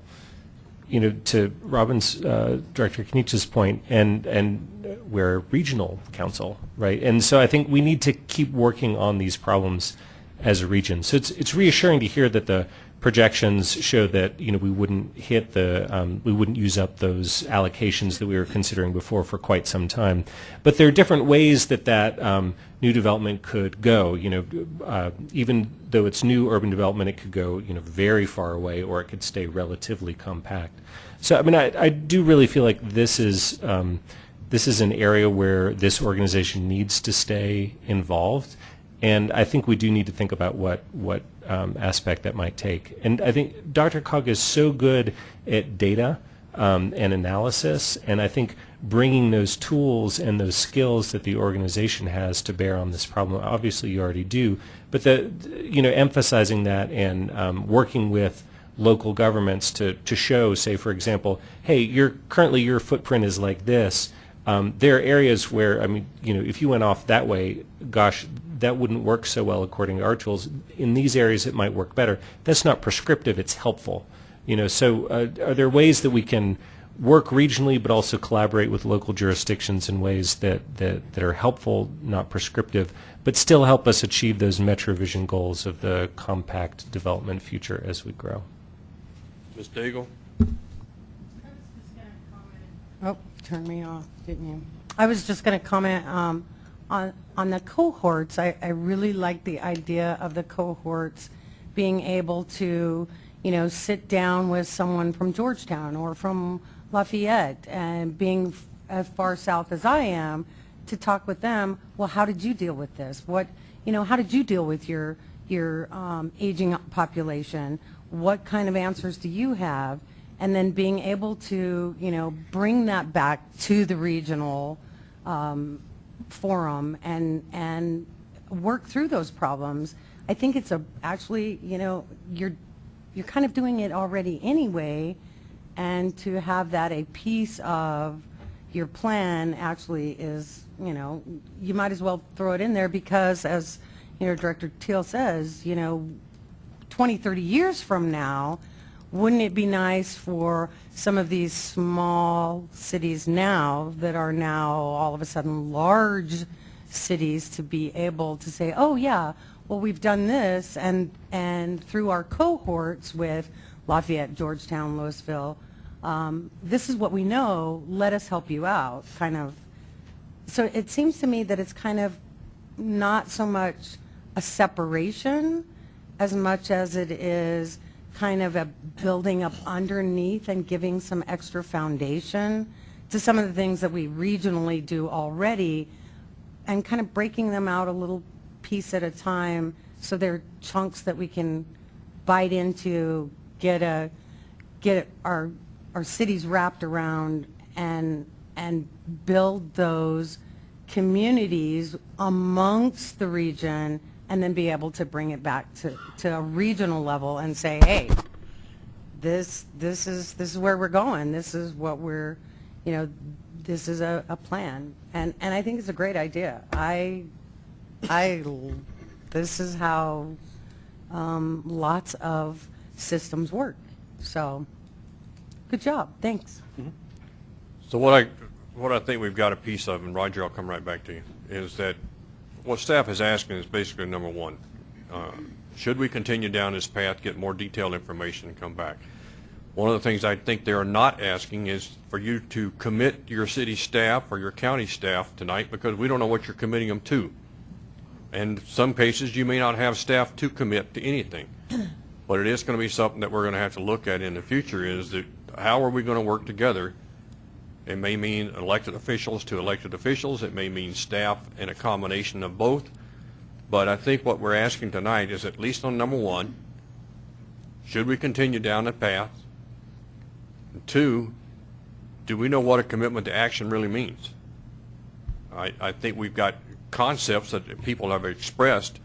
Speaker 12: you know, to Robin's, uh, Director Kniech's point, and, and we're a regional council, right? And so I think we need to keep working on these problems as a region. So it's, it's reassuring to hear that the projections show that, you know, we wouldn't hit the, um, we wouldn't use up those allocations that we were considering before for quite some time. But there are different ways that that um, new development could go. You know, uh, even though it's new urban development, it could go, you know, very far away, or it could stay relatively compact. So, I mean, I, I do really feel like this is um, this is an area where this organization needs to stay involved, and I think we do need to think about what what um, aspect that might take. And I think DRCOG is so good at data um, and analysis, and I think bringing those tools and those skills that the organization has to bear on this problem. Obviously, you already do, but the you know emphasizing that and um, working with local governments to to show, say, for example, hey, your currently your footprint is like this. Um, there are areas where, I mean, you know, if you went off that way, gosh, that wouldn't work so well according to our tools. In these areas, it might work better. That's not prescriptive; it's helpful. You know, so uh, are there ways that we can work regionally, but also collaborate with local jurisdictions in ways that, that, that are helpful, not prescriptive, but still help us achieve those MetroVision goals of the compact development future as we grow?
Speaker 1: Ms. Daigle?
Speaker 19: Oh, turned me off, didn't you? I was just going to comment um, on, on the cohorts. I, I really like the idea of the cohorts being able to, you know, sit down with someone from Georgetown or from Lafayette and being as far south as I am to talk with them, well, how did you deal with this? What, you know, how did you deal with your, your um, aging population? What kind of answers do you have? And then being able to, you know, bring that back to the regional um, forum and, and work through those problems. I think it's a, actually, you know, you're, you're kind of doing it already anyway, and to have that a piece of your plan actually is, you know, you might as well throw it in there because as, you know, Director Teal says, you know, 20, 30 years from now, wouldn't it be nice for some of these small cities now that are now all of a sudden large cities to be able to say, oh yeah, well we've done this and, and through our cohorts with Lafayette, Georgetown, Louisville, um, this is what we know, let us help you out, kind of. So it seems to me that it's kind of not so much a separation as much as it is kind of a building up underneath and giving some extra foundation to some of the things that we regionally do already and kind of breaking them out a little piece at a time. So they're chunks that we can bite into, get a, get our, our cities wrapped around and, and build those communities amongst the region and then be able to bring it back to, to a regional level and say, hey, this, this is, this is where we're going. This is what we're, you know, this is a, a plan. And, and I think it's a great idea. I, I, this is how um, lots of systems work. So Good job, thanks.
Speaker 1: So what I, what I think we've got a piece of, and Roger, I'll come right back to you, is that what staff is asking is basically number one, uh, should we continue down this path, get more detailed information and come back? One of the things I think they are not asking is for you to commit your city staff or your county staff tonight because we don't know what you're committing them to. And some cases, you may not have staff to commit to anything. But it is going to be something that we're going to have to look at in the future is that how are we going to work together? It may mean elected officials to elected officials. It may mean staff and a combination of both. But I think what we're asking tonight is at least on number one, should we continue down that path? And Two, do we know what a commitment to action really means? I, I think we've got concepts that people have expressed,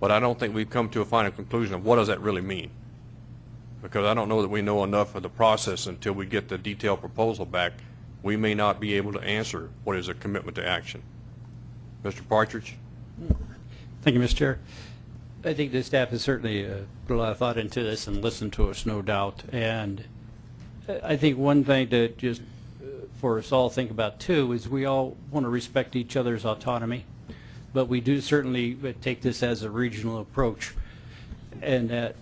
Speaker 1: but I don't think we've come to a final conclusion of what does that really mean? Because I don't know that we know enough of the process until we get the detailed proposal back. We may not be able to answer what is a commitment to action. Mr. Partridge?
Speaker 10: Thank you, Mr. Chair. I think the staff has certainly uh, put a lot of thought into this and listened to us, no doubt. And uh, I think one thing to just, uh, for us all think about too, is we all want to respect each other's autonomy, but we do certainly uh, take this as a regional approach. And that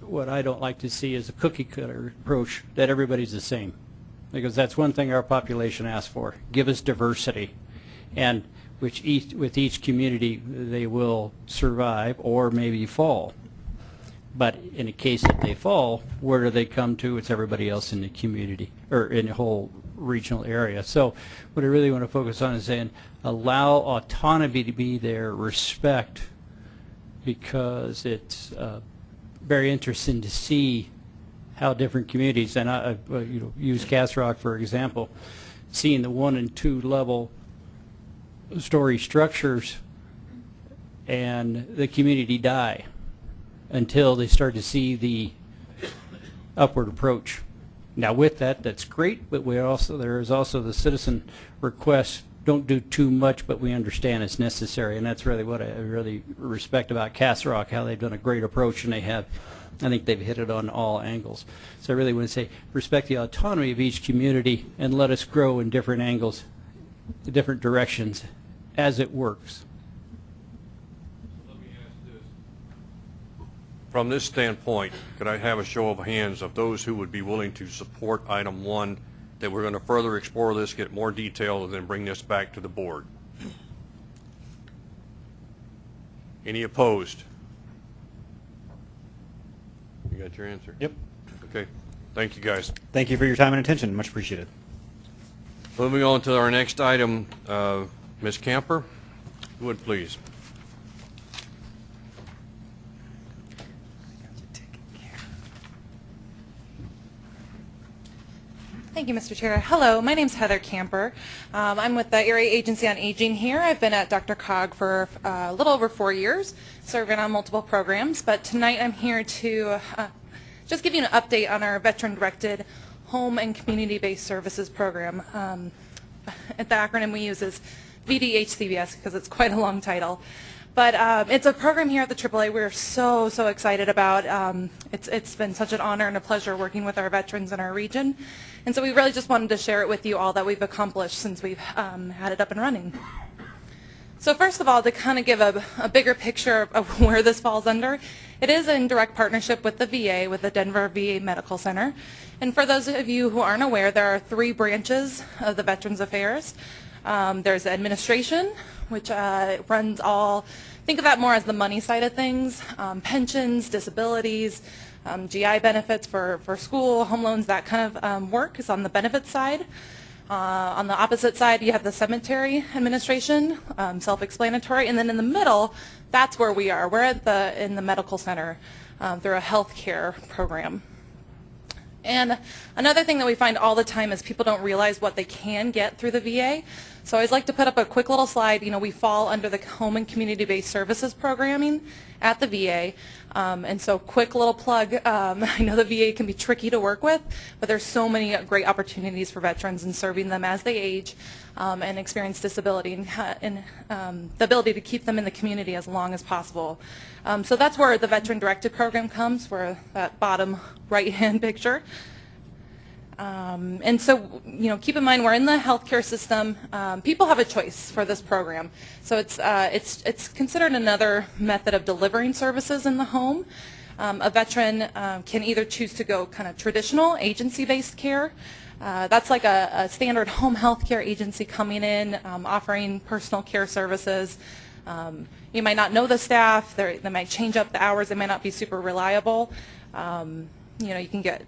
Speaker 10: what I don't like to see is a cookie cutter approach that everybody's the same. Because that's one thing our population asks for. Give us diversity. And which each, with each community, they will survive or maybe fall. But in the case that they fall, where do they come to? It's everybody else in the community, or in the whole regional area. So what I really want to focus on is saying, allow autonomy to be there, respect, because it's uh, very interesting to see how different communities, and I, you know, use Castle Rock for example, seeing the one and two level story structures and the community die until they start to see the upward approach. Now with that, that's great, but we also, there is also the citizen request, don't do too much, but we understand it's necessary, and that's really what I really respect about Castle Rock, how they've done a great approach, and they have, I think they've hit it on all angles. So I really want to say, respect the autonomy of each community, and let us grow in different angles, different directions, as it works.
Speaker 1: From this standpoint, could I have a show of hands of those who would be willing to support item one, that we're going to further explore this, get more detail, and then bring this back to the board? Any opposed? You got your answer?
Speaker 11: Yep.
Speaker 1: Okay. Thank you, guys.
Speaker 11: Thank you for your time and attention. Much appreciated.
Speaker 1: Moving on to our next item, uh, Ms. Camper, would please.
Speaker 20: Thank you, Mr. Chair. Hello, my name is Heather Camper. Um, I'm with the Area Agency on Aging here. I've been at DRCOG for uh, a little over four years, serving on multiple programs, but tonight I'm here to uh, just give you an update on our veteran-directed home and community-based services program. Um, the acronym we use is VDHCBS because it's quite a long title. But um, it's a program here at the AAA we're so, so excited about. Um, it's, it's been such an honor and a pleasure working with our veterans in our region. And so we really just wanted to share it with you all that we've accomplished since we've um, had it up and running. So first of all, to kind of give a, a bigger picture of where this falls under, it is in direct partnership with the VA, with the Denver VA Medical Center. And for those of you who aren't aware, there are three branches of the Veterans Affairs. Um, there's administration, which uh, runs all, think of that more as the money side of things, um, pensions, disabilities, um, GI benefits for, for school, home loans, that kind of um, work is on the benefits side. Uh, on the opposite side, you have the cemetery administration, um, self-explanatory, and then in the middle, that's where we are. We're at the in the medical center um, through a health care program. And another thing that we find all the time is people don't realize what they can get through the VA. So I always like to put up a quick little slide. You know, we fall under the home and community-based services programming at the VA. Um, and so quick little plug, um, I know the VA can be tricky to work with, but there's so many great opportunities for veterans and serving them as they age um, and experience disability and, and um, the ability to keep them in the community as long as possible. Um, so that's where the Veteran Directed Program comes, where that bottom right-hand picture. Um, and so, you know, keep in mind we're in the healthcare system. Um, people have a choice for this program. So it's, uh, it's, it's considered another method of delivering services in the home. Um, a veteran um, can either choose to go kind of traditional agency-based care. Uh, that's like a, a standard home health care agency coming in, um, offering personal care services. Um, you might not know the staff. They're, they might change up the hours. They might not be super reliable. Um, you know, you can get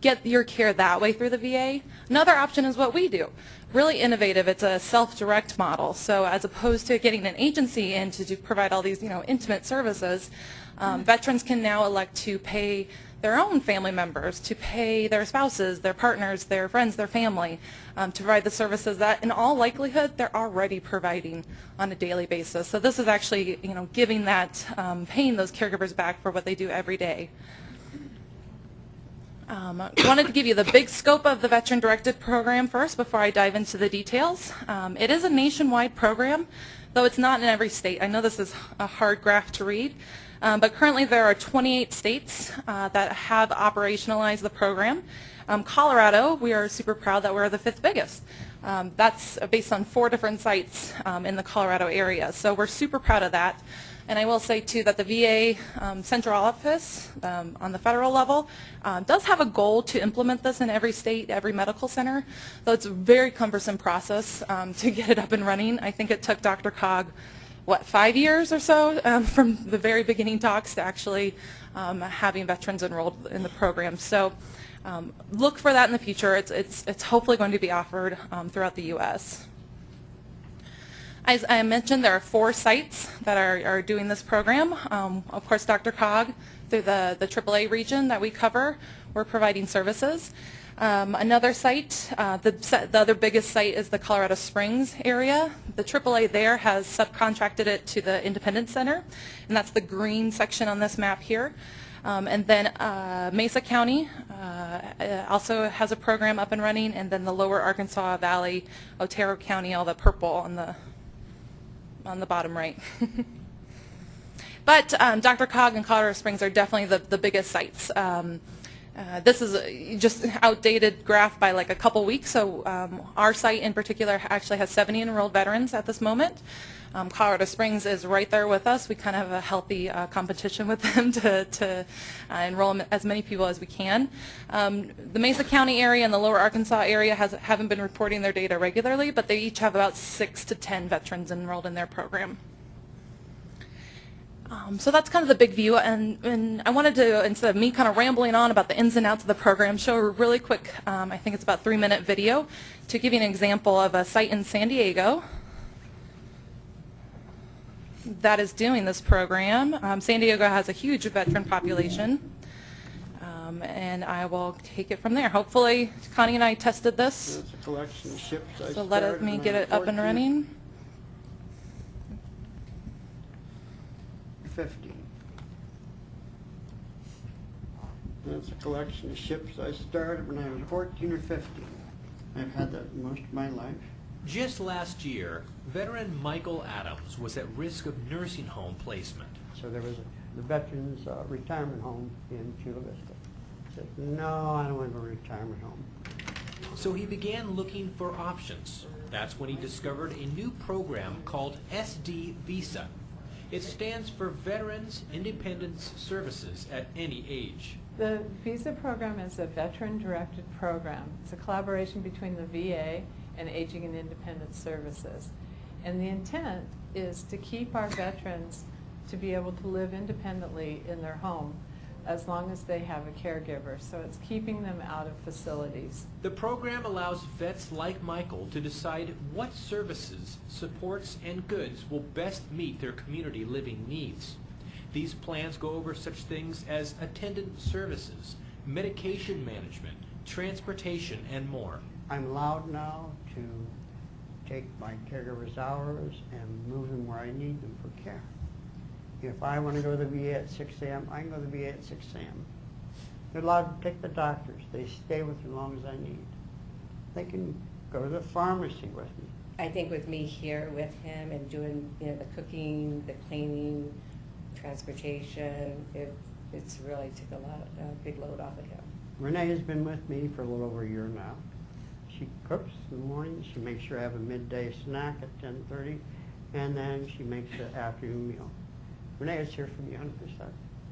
Speaker 20: get your care that way through the VA. Another option is what we do. Really innovative. It's a self-direct model. So as opposed to getting an agency in to do, provide all these, you know, intimate services, um, veterans can now elect to pay their own family members, to pay their spouses, their partners, their friends, their family, um, to provide the services that in all likelihood they're already providing on a daily basis. So this is actually, you know, giving that, um, paying those caregivers back for what they do every day. Um, I wanted to give you the big scope of the Veteran-Directed Program first before I dive into the details. Um, it is a nationwide program, though it's not in every state. I know this is a hard graph to read, um, but currently there are 28 states uh, that have operationalized the program. Um, Colorado, we are super proud that we're the fifth biggest. Um, that's based on four different sites um, in the Colorado area, so we're super proud of that. And I will say, too, that the VA um, central office um, on the federal level um, does have a goal to implement this in every state, every medical center, though it's a very cumbersome process um, to get it up and running. I think it took DRCOG, what, five years or so um, from the very beginning talks to actually um, having veterans enrolled in the program. So um, look for that in the future. It's, it's, it's hopefully going to be offered um, throughout the U.S. As I mentioned, there are four sites that are, are doing this program. Um, of course, DRCOG, through the, the AAA region that we cover, we're providing services. Um, another site, uh, the, the other biggest site is the Colorado Springs area. The AAA there has subcontracted it to the Independence Center, and that's the green section on this map here. Um, and then uh, Mesa County uh, also has a program up and running, and then the lower Arkansas Valley, Otero County, all the purple on the on the bottom right. but um, DRCOG and Colorado Springs are definitely the, the biggest sites. Um, uh, this is a, just an outdated graph by like a couple weeks, so um, our site in particular actually has 70 enrolled veterans at this moment. Um, Colorado Springs is right there with us. We kind of have a healthy uh, competition with them to, to uh, enroll as many people as we can. Um, the Mesa County area and the lower Arkansas area has, haven't been reporting their data regularly, but they each have about six to 10 veterans enrolled in their program. Um, so that's kind of the big view, and, and, I wanted to, instead of me kind of rambling on about the ins and outs of the program, show a really quick, um, I think it's about three minute video, to give you an example of a site in San Diego that is doing this program. Um, San Diego has a huge veteran population, um, and I will take it from there. Hopefully, Connie and I tested this,
Speaker 21: a collection of ships. I
Speaker 20: so let me get it up and
Speaker 21: 14.
Speaker 20: running.
Speaker 21: 50. That's a collection of ships I started when I was 14 or 15. I've had that most of my life.
Speaker 22: Just last year, veteran Michael Adams was at risk of nursing home placement.
Speaker 21: So there was a, the Veterans uh, Retirement Home in Chula Vista. I said, no, I don't want to go to a retirement home.
Speaker 22: So he began looking for options. That's when he discovered a new program called SD Visa. It stands for Veterans Independence Services at any age.
Speaker 23: The visa program is a veteran-directed program. It's a collaboration between the VA and Aging and Independent Services. And the intent is to keep our veterans to be able to live independently in their home as long as they have a caregiver. So it's keeping them out of facilities.
Speaker 22: The program allows vets like Michael to decide what services, supports, and goods will best meet their community living needs. These plans go over such things as attendant services, medication management, transportation, and more.
Speaker 21: I'm allowed now to take my caregiver's hours and move them where I need them for care. If I want to go to the VA at 6 a.m., I can go to the VA at 6 a.m. They're allowed to take the doctors. They stay with me as long as I need. They can go to the pharmacy with me.
Speaker 24: I think with me here with him and doing, you know, the cooking, the cleaning, transportation, it, it's really took a lot, a big load off of him.
Speaker 21: Renee has been with me for a little over a year now. She cooks in the morning, she makes sure I have a midday snack at 10:30, and then she makes the afternoon meal. Renee is here for me 100%.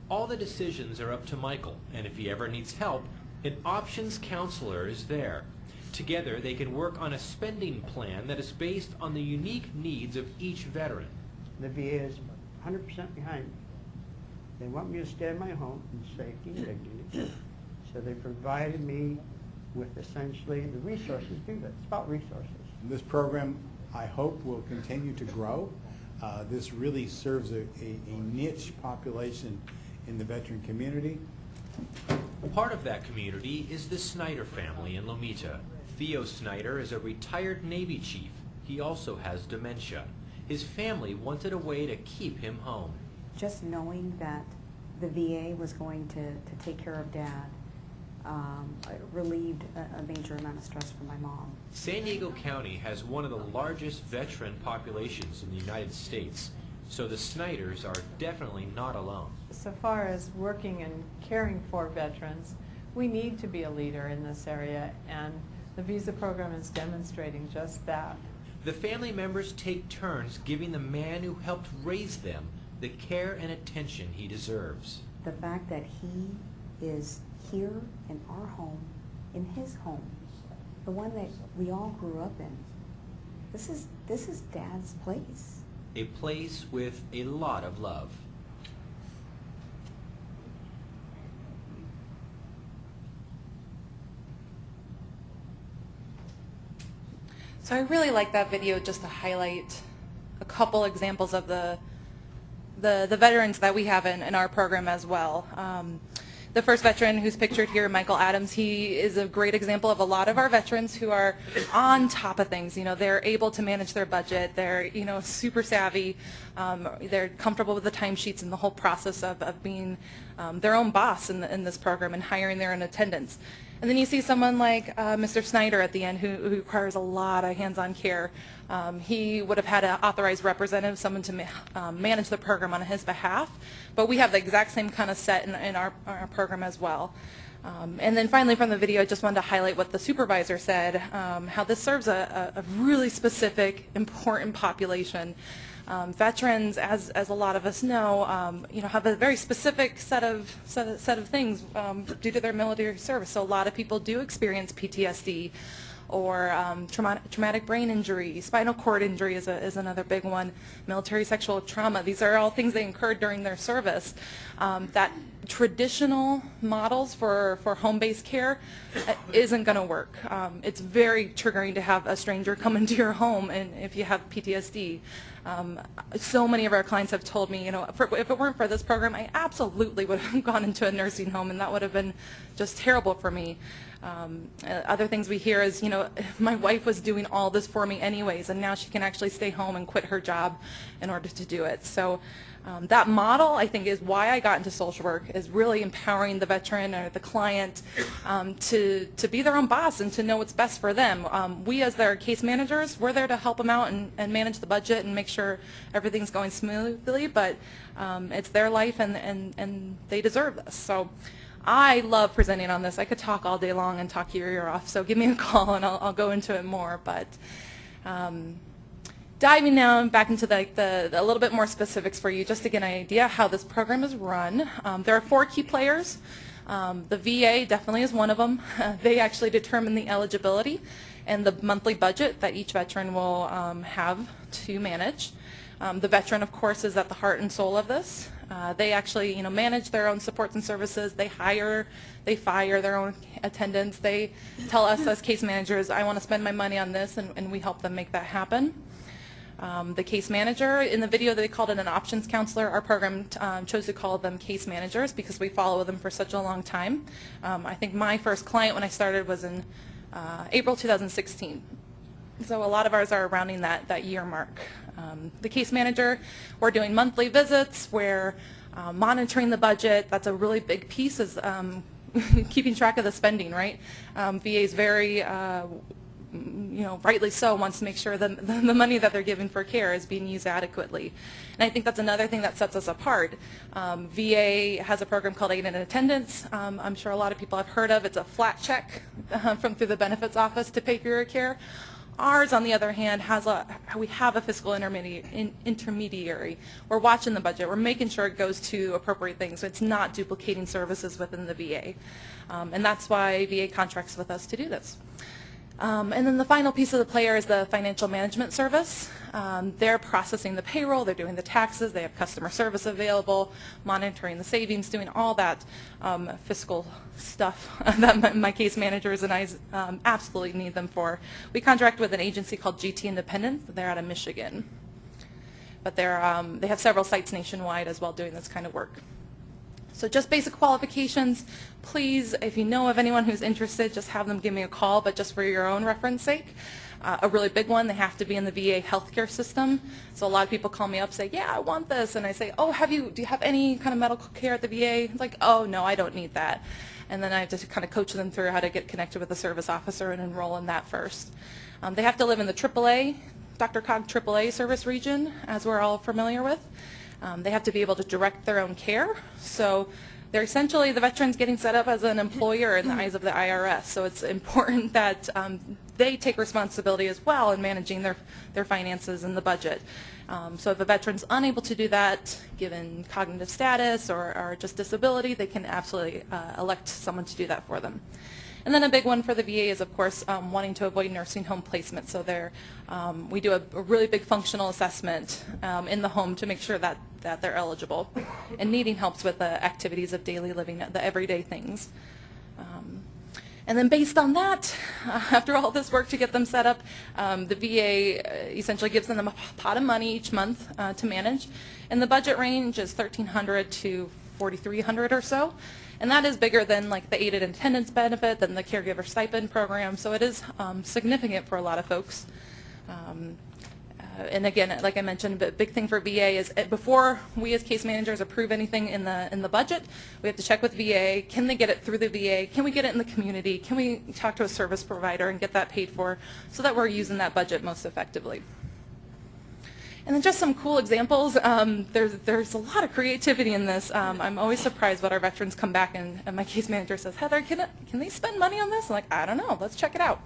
Speaker 22: All the decisions are up to Michael, and if he ever needs help, an options counselor is there. Together, they can work on a spending plan that is based on the unique needs of each veteran.
Speaker 21: The VA is 100% behind me. They want me to stay in my home in safety and dignity, so they provided me with essentially the resources to do that. It's about resources.
Speaker 25: This program, I hope, will continue to grow. Uh, This really serves a a- a niche population in the veteran community.
Speaker 22: Part of that community is the Snyder family in Lomita. Theo Snyder is a retired Navy chief. He also has dementia. His family wanted a way to keep him home.
Speaker 26: just knowing that the VA was going to, to take care of dad um, relieved a, a major amount of stress for my mom.
Speaker 22: San Diego County has one of the largest veteran populations in the United States, so the Snyders are definitely not alone.
Speaker 23: So far as working and caring for veterans, we need to be a leader in this area, and the visa program is demonstrating just that.
Speaker 22: The family members take turns giving the man who helped raise them the care and attention he deserves.
Speaker 26: The fact that he is here in our home, in his home, the one that we all grew up in, this is, this is dad's place.
Speaker 22: A place with a lot of love.
Speaker 20: So I really like that video just to highlight a couple examples of the the, the veterans that we have in, in our program as well. Um, the first veteran who's pictured here, Michael Adams, he is a great example of a lot of our veterans who are on top of things. You know, they're able to manage their budget. They're, you know, super savvy. Um, they're comfortable with the timesheets and the whole process of, of being um, their own boss in, the, in this program and hiring their own attendants. And then you see someone like uh, Mr. Snyder at the end who, who requires a lot of hands-on care. Um, he would have had an authorized representative, someone to ma um, manage the program on his behalf, but we have the exact same kind of set in, in our, our program as well. Um, and then finally from the video, I just wanted to highlight what the supervisor said, um, how this serves a, a, really specific, important population. Um, veterans, as, as a lot of us know, um, you know, have a very specific set of, set of, set of things due to their military service. So a lot of people do experience PTSD or um, traumatic, traumatic brain injury, spinal cord injury is, a, is another big one, military sexual trauma. These are all things they incurred during their service. Um, that traditional models for, for home-based care uh, isn't going to work. Um, it's very triggering to have a stranger come into your home and if you have PTSD. Um, so many of our clients have told me, you know, for, if it weren't for this program, I absolutely would have gone into a nursing home and that would have been just terrible for me. Um, uh, other things we hear is, you know, my wife was doing all this for me anyways, and now she can actually stay home and quit her job in order to do it. So um, that model, I think, is why I got into social work, is really empowering the veteran or the client um, to, to be their own boss and to know what's best for them. Um, we, as their case managers, we're there to help them out and, and manage the budget and make sure everything's going smoothly, but um, it's their life and, and, and they deserve this. So. I love presenting on this. I could talk all day long and talk your ear off, so give me a call and I'll, I'll go into it more. But um, diving now back into the, the, the, a little bit more specifics for you, just to get an idea how this program is run. Um, there are four key players. Um, the VA definitely is one of them. they actually determine the eligibility and the monthly budget that each veteran will um, have to manage. Um, the veteran, of course, is at the heart and soul of this. Uh, they actually, you know, manage their own supports and services. They hire, they fire their own attendants. They tell us as case managers, I want to spend my money on this, and, and we help them make that happen. Um, the case manager, in the video they called it an options counselor. Our program um, chose to call them case managers because we follow them for such a long time. Um, I think my first client when I started was in uh, April 2016. So a lot of ours are rounding that, that year mark. Um, the case manager, we're doing monthly visits, we're uh, monitoring the budget. That's a really big piece is um, keeping track of the spending, right? Um, VA is very, uh, you know, rightly so, wants to make sure that the the money that they're giving for care is being used adequately. And I think that's another thing that sets us apart. Um, VA has a program called Aid and Attendance. Um, I'm sure a lot of people have heard of. It's a flat check uh, from through the benefits office to pay for your care. Ours, on the other hand, has a, we have a fiscal intermediary. We're watching the budget. We're making sure it goes to appropriate things. So it's not duplicating services within the VA. Um, and that's why VA contracts with us to do this. Um, and then the final piece of the player is the financial management service. Um, they're processing the payroll, they're doing the taxes, they have customer service available, monitoring the savings, doing all that um, fiscal stuff that my, my case managers and I um, absolutely need them for. We contract with an agency called GT Independence. They're out of Michigan. But um, they have several sites nationwide as well doing this kind of work. So just basic qualifications. Please, if you know of anyone who's interested, just have them give me a call, but just for your own reference sake. Uh, a really big one, they have to be in the VA healthcare system. So a lot of people call me up say, yeah, I want this. And I say, oh, have you, do you have any kind of medical care at the VA? It's like, oh, no, I don't need that. And then I have to kind of coach them through how to get connected with a service officer and enroll in that first. Um, they have to live in the AAA, DRCOG AAA service region, as we're all familiar with. Um, they have to be able to direct their own care. So they're essentially the veterans getting set up as an employer in the eyes of the IRS. So it's important that um, they take responsibility as well in managing their, their finances and the budget. Um, so if a veteran's unable to do that, given cognitive status or, or just disability, they can absolutely uh, elect someone to do that for them. And then a big one for the VA is, of course, um, wanting to avoid nursing home placement. So there, um, we do a, a really big functional assessment um, in the home to make sure that, that they're eligible. And needing helps with the activities of daily living, the everyday things. Um, and then based on that, uh, after all this work to get them set up, um, the VA uh, essentially gives them a pot of money each month uh, to manage. And the budget range is 1300 to 4300 or so. And that is bigger than like the Aid and Attendance benefit, than the caregiver stipend program. So it is um, significant for a lot of folks. Um, uh, and again, like I mentioned, a big thing for VA is uh, before we as case managers approve anything in the in the budget, we have to check with VA. Can they get it through the VA? Can we get it in the community? Can we talk to a service provider and get that paid for so that we're using that budget most effectively? And then just some cool examples. Um, there's, there's a lot of creativity in this. Um, I'm always surprised what our veterans come back and, and my case manager says, Heather, can, can they spend money on this? I'm like, I don't know. Let's check it out.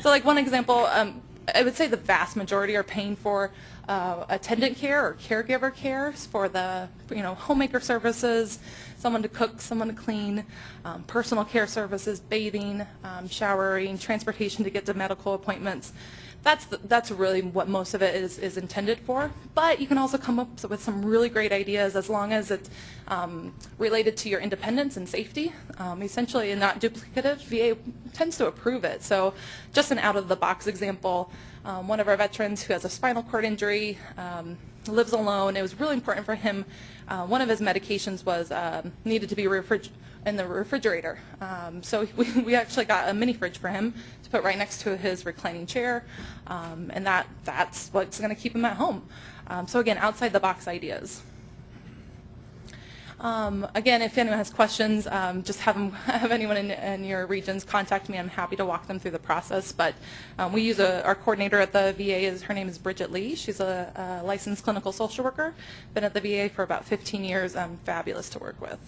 Speaker 20: So like one example, um, I would say the vast majority are paying for uh, attendant care or caregiver care for the you know homemaker services, someone to cook, someone to clean, um, personal care services, bathing, um, showering, transportation to get to medical appointments that's that's really what most of it is, is intended for. But you can also come up with some really great ideas as long as it's um, related to your independence and safety. Um, essentially, and not duplicative, VA tends to approve it. So just an out-of-the-box example, um, one of our veterans who has a spinal cord injury, um, lives alone. It was really important for him. Uh, one of his medications was um, needed to be refrigerated in the refrigerator. Um, so we, we actually got a mini fridge for him to put right next to his reclining chair, um, and that that's what's going to keep him at home. Um, so again, outside the box ideas. Um, again, if anyone has questions, um, just have, them, have anyone in, in, your regions contact me. I'm happy to walk them through the process. But um, we use a, our coordinator at the VA. Is her name is Bridget Lee. She's a, a licensed clinical social worker. Been at the VA for about 15 years. Um, fabulous to work with.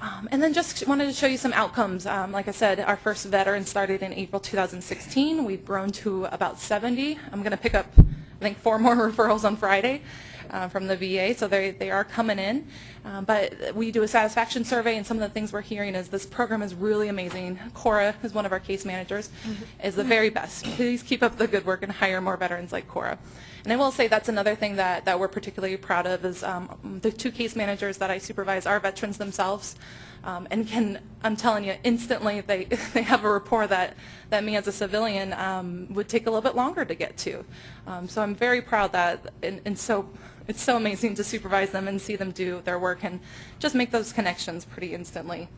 Speaker 20: Um, and then just wanted to show you some outcomes. Um, like I said, our first veteran started in April 2016. We've grown to about 70. I'm going to pick up, I think, four more referrals on Friday uh, from the VA, so they, they are coming in. Um, but we do a satisfaction survey, and some of the things we're hearing is this program is really amazing. Cora is one of our case managers, mm -hmm. is the very best. Please keep up the good work and hire more veterans like Cora. And I will say that's another thing that, that we're particularly proud of is um, the two case managers that I supervise are veterans themselves. Um, and can, I'm telling you, instantly they, they have a rapport that, that me as a civilian um, would take a little bit longer to get to. Um, so I'm very proud that, and, and so it's so amazing to supervise them and see them do their work and just make those connections pretty instantly.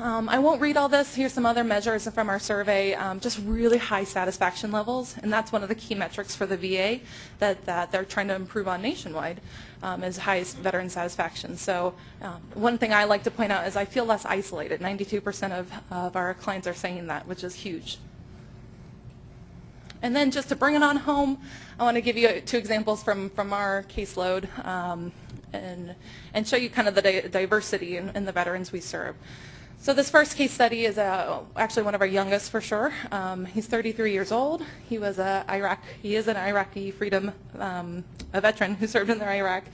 Speaker 20: Um, I won't read all this. Here's some other measures from our survey. Um, just really high satisfaction levels, and that's one of the key metrics for the VA that, that they're trying to improve on nationwide um, is highest veteran satisfaction. So um, one thing I like to point out is I feel less isolated. 92% of, of our clients are saying that, which is huge. And then just to bring it on home, I want to give you two examples from, from our caseload um, and, and show you kind of the di diversity in, in the veterans we serve. So this first case study is uh, actually one of our youngest for sure. Um, he's 33 years old. He was a Iraq. He is an Iraqi freedom, um, a veteran who served in the Iraq.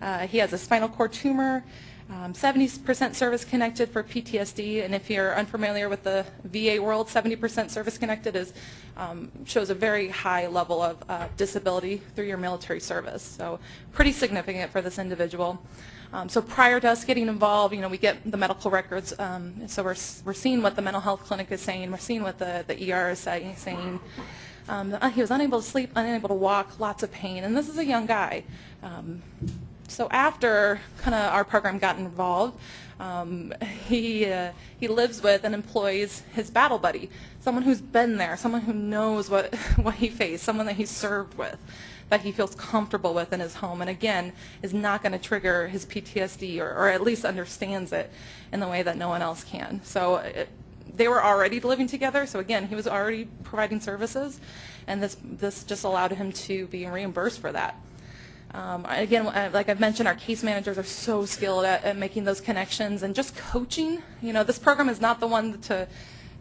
Speaker 20: Uh, he has a spinal cord tumor, 70% um, service connected for PTSD, and if you're unfamiliar with the VA world, 70% service connected is um, shows a very high level of uh, disability through your military service. So pretty significant for this individual. Um, so prior to us getting involved, you know, we get the medical records, um, so we're, we're seeing what the mental health clinic is saying, we're seeing what the, the ER is say, saying. Um, he was unable to sleep, unable to walk, lots of pain, and this is a young guy. Um, so after kind of our program got involved, um, he, uh, he lives with and employs his battle buddy, someone who's been there, someone who knows what, what he faced, someone that he served with that he feels comfortable with in his home and again is not going to trigger his PTSD or, or, at least understands it in the way that no one else can. So it, they were already living together so again he was already providing services and this, this just allowed him to be reimbursed for that. Um, again, like I've mentioned, our case managers are so skilled at, at, making those connections and just coaching. You know, this program is not the one to,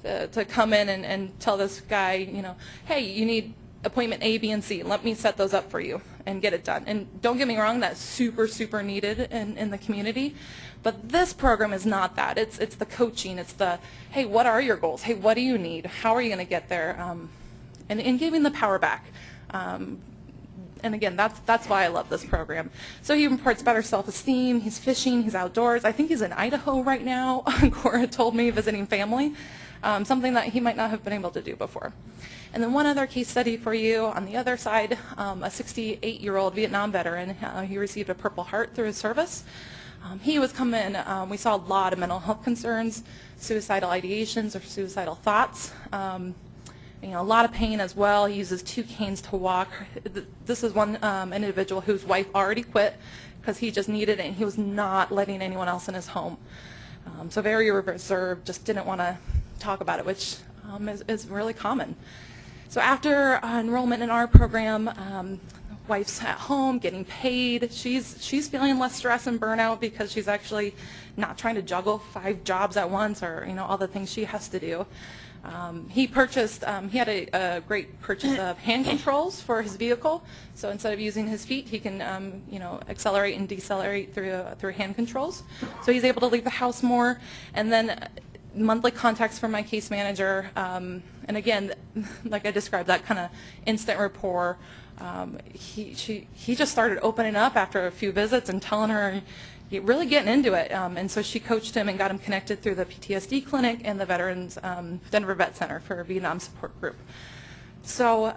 Speaker 20: to, to come in and, and tell this guy, you know, hey, you need appointment A, B, and C. Let me set those up for you and get it done. And don't get me wrong, that's super, super needed in, in the community. But this program is not that. It's, it's the coaching. It's the, hey, what are your goals? Hey, what do you need? How are you going to get there? Um, and, and giving the power back. Um, and again, that's, that's why I love this program. So he imparts better self-esteem. He's fishing. He's outdoors. I think he's in Idaho right now. Cora told me visiting family, um, something that he might not have been able to do before. And then one other case study for you on the other side, um, a 68-year-old Vietnam veteran. Uh, he received a Purple Heart through his service. Um, he was coming, um, we saw a lot of mental health concerns, suicidal ideations or suicidal thoughts. Um, you know, a lot of pain as well. He uses two canes to walk. This is one um, individual whose wife already quit because he just needed it and he was not letting anyone else in his home. Um, so very reserved, just didn't want to talk about it, which um, is, is really common. So after uh, enrollment in our program, um, wife's at home getting paid. She's she's feeling less stress and burnout because she's actually not trying to juggle five jobs at once or you know all the things she has to do. Um, he purchased, um, he had a, a, great purchase of hand controls for his vehicle. So instead of using his feet, he can, um, you know, accelerate and decelerate through, uh, through hand controls. So he's able to leave the house more. And then monthly contacts from my case manager. Um, and again, like I described, that kind of instant rapport. Um, he, she, he just started opening up after a few visits and telling her, really getting into it. Um, and so she coached him and got him connected through the PTSD clinic and the Veterans um, Denver Vet Center for Vietnam Support Group. So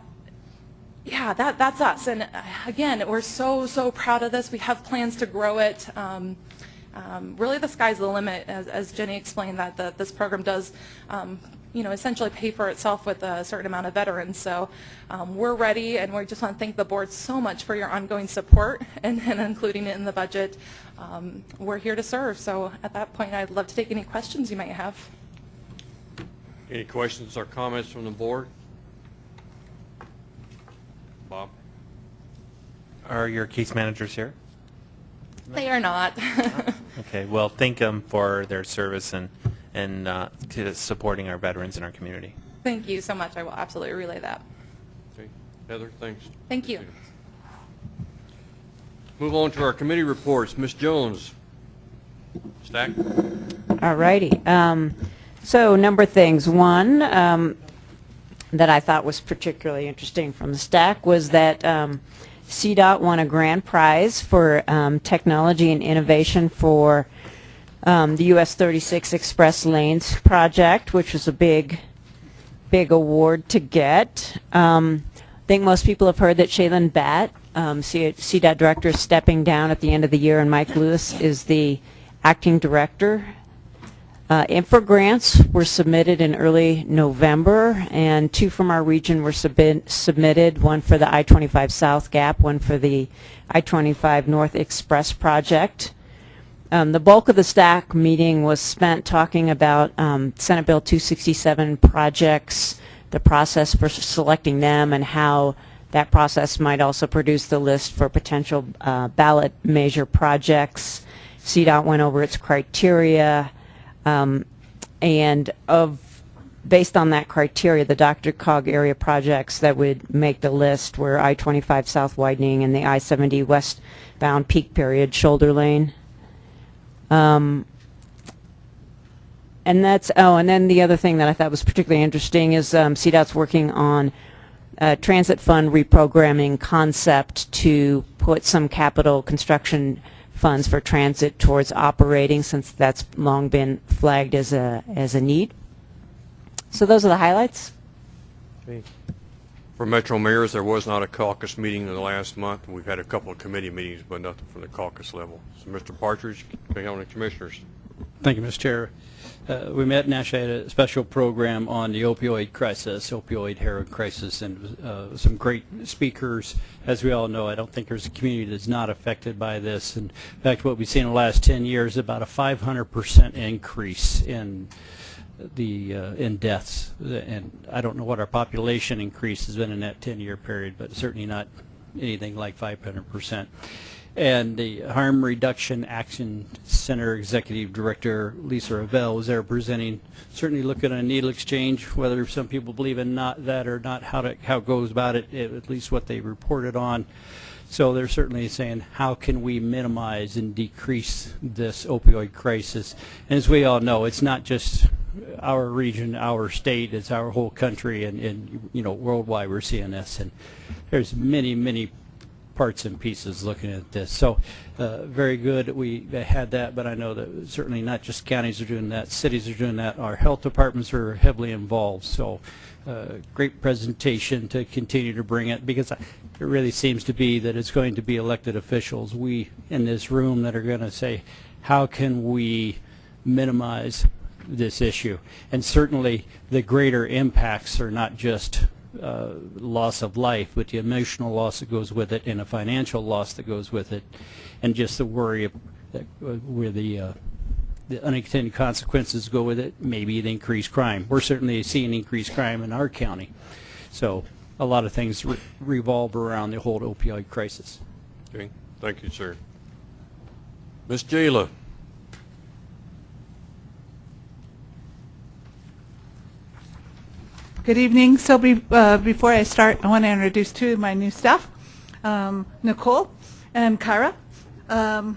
Speaker 20: yeah, that, that's us. And uh, again, we're so, so proud of this. We have plans to grow it. Um, really the sky's the limit, as, as Jenny explained, that the, this program does um, you know, essentially pay for itself with a certain amount of veterans. So um, we're ready, and we just want to thank the board so much for your ongoing support and, and including it in the budget. Um, we're here to serve. So at that point, I'd love to take any questions you might have.
Speaker 1: Any questions or comments from the board? Bob?
Speaker 27: Are your case managers here?
Speaker 20: They are not.
Speaker 27: okay, well, thank them for their service and, and uh, to supporting our veterans in our community.
Speaker 20: Thank you so much. I will absolutely relay that.
Speaker 1: Okay. Heather, thanks.
Speaker 20: Thank you.
Speaker 1: Move on to our committee reports. Ms. Jones. STAC.
Speaker 15: All righty. Um, so, number of things. One um, that I thought was particularly interesting from the STAC was that um, CDOT won a grand prize for um, technology and innovation for um, the US 36 Express Lanes project, which was a big, big award to get. Um, I think most people have heard that Shailen Bhatt, um, CDOT director, is stepping down at the end of the year, and Mike Lewis is the acting director. Uh, INFRA grants were submitted in early November, and two from our region were submit- submitted, one for the I-25 South Gap, one for the I-25 North Express project. Um, The bulk of the STAC meeting was spent talking about um, Senate Bill 267 projects, the process for selecting them, and how that process might also produce the list for potential uh, ballot measure projects. CDOT went over its criteria, um, and of, based on that criteria, the DRCOG area projects that would make the list were I-25 south widening and the I-70 westbound peak period shoulder lane. Um, and that's, oh, and then the other thing that I thought was particularly interesting is um, CDOT's working on a transit fund reprogramming concept to put some capital construction funds for transit towards operating since that's long been flagged as a, as a need. So those are the highlights.
Speaker 1: For Metro Mayors, there was not a caucus meeting in the last month. We've had a couple of committee meetings, but nothing from the caucus level. So, Mr. Partridge, County Commissioners.
Speaker 10: Thank you, Mr. Chair. Uh, We met and actually had a special program on the opioid crisis, opioid heroin crisis, and uh, some great speakers. As we all know, I don't think there's a community that's not affected by this. And in fact, what we've seen in the last 10 years, is about a 500% increase in the, uh, in deaths. And I don't know what our population increase has been in that 10-year period, but certainly not anything like 500%. And the Harm Reduction Action Center Executive Director Lisa Raville was there presenting, certainly looking at a needle exchange, whether some people believe in not that or not, how to, how it goes about it, at least what they reported on. So they're certainly saying, how can we minimize and decrease this opioid crisis? And as we all know, it's not just our region, our state, it's our whole country, and, and you know, worldwide we're seeing this. And there's many, many parts and pieces looking at this. So uh, very good. We had that, but I know that certainly not just counties are doing that, cities are doing that. Our health departments are heavily involved. So uh, great presentation to continue to bring it because it really seems to be that it's going to be elected officials, we in this room that are going to say, how can we minimize this issue? And certainly the greater impacts are not just uh, loss of life, but the emotional loss that goes with it and a financial loss that goes with it, and just the worry of that, uh, where the uh, the unintended consequences go with it, maybe the increased crime. We're certainly seeing increased crime in our county. So a lot of things re revolve around the whole opioid crisis.
Speaker 1: Okay, thank you, sir. Ms. Jayla.
Speaker 28: Good evening. So be, uh, before I start, I want to introduce two of my new staff, um, Nicole and Kyra. Um,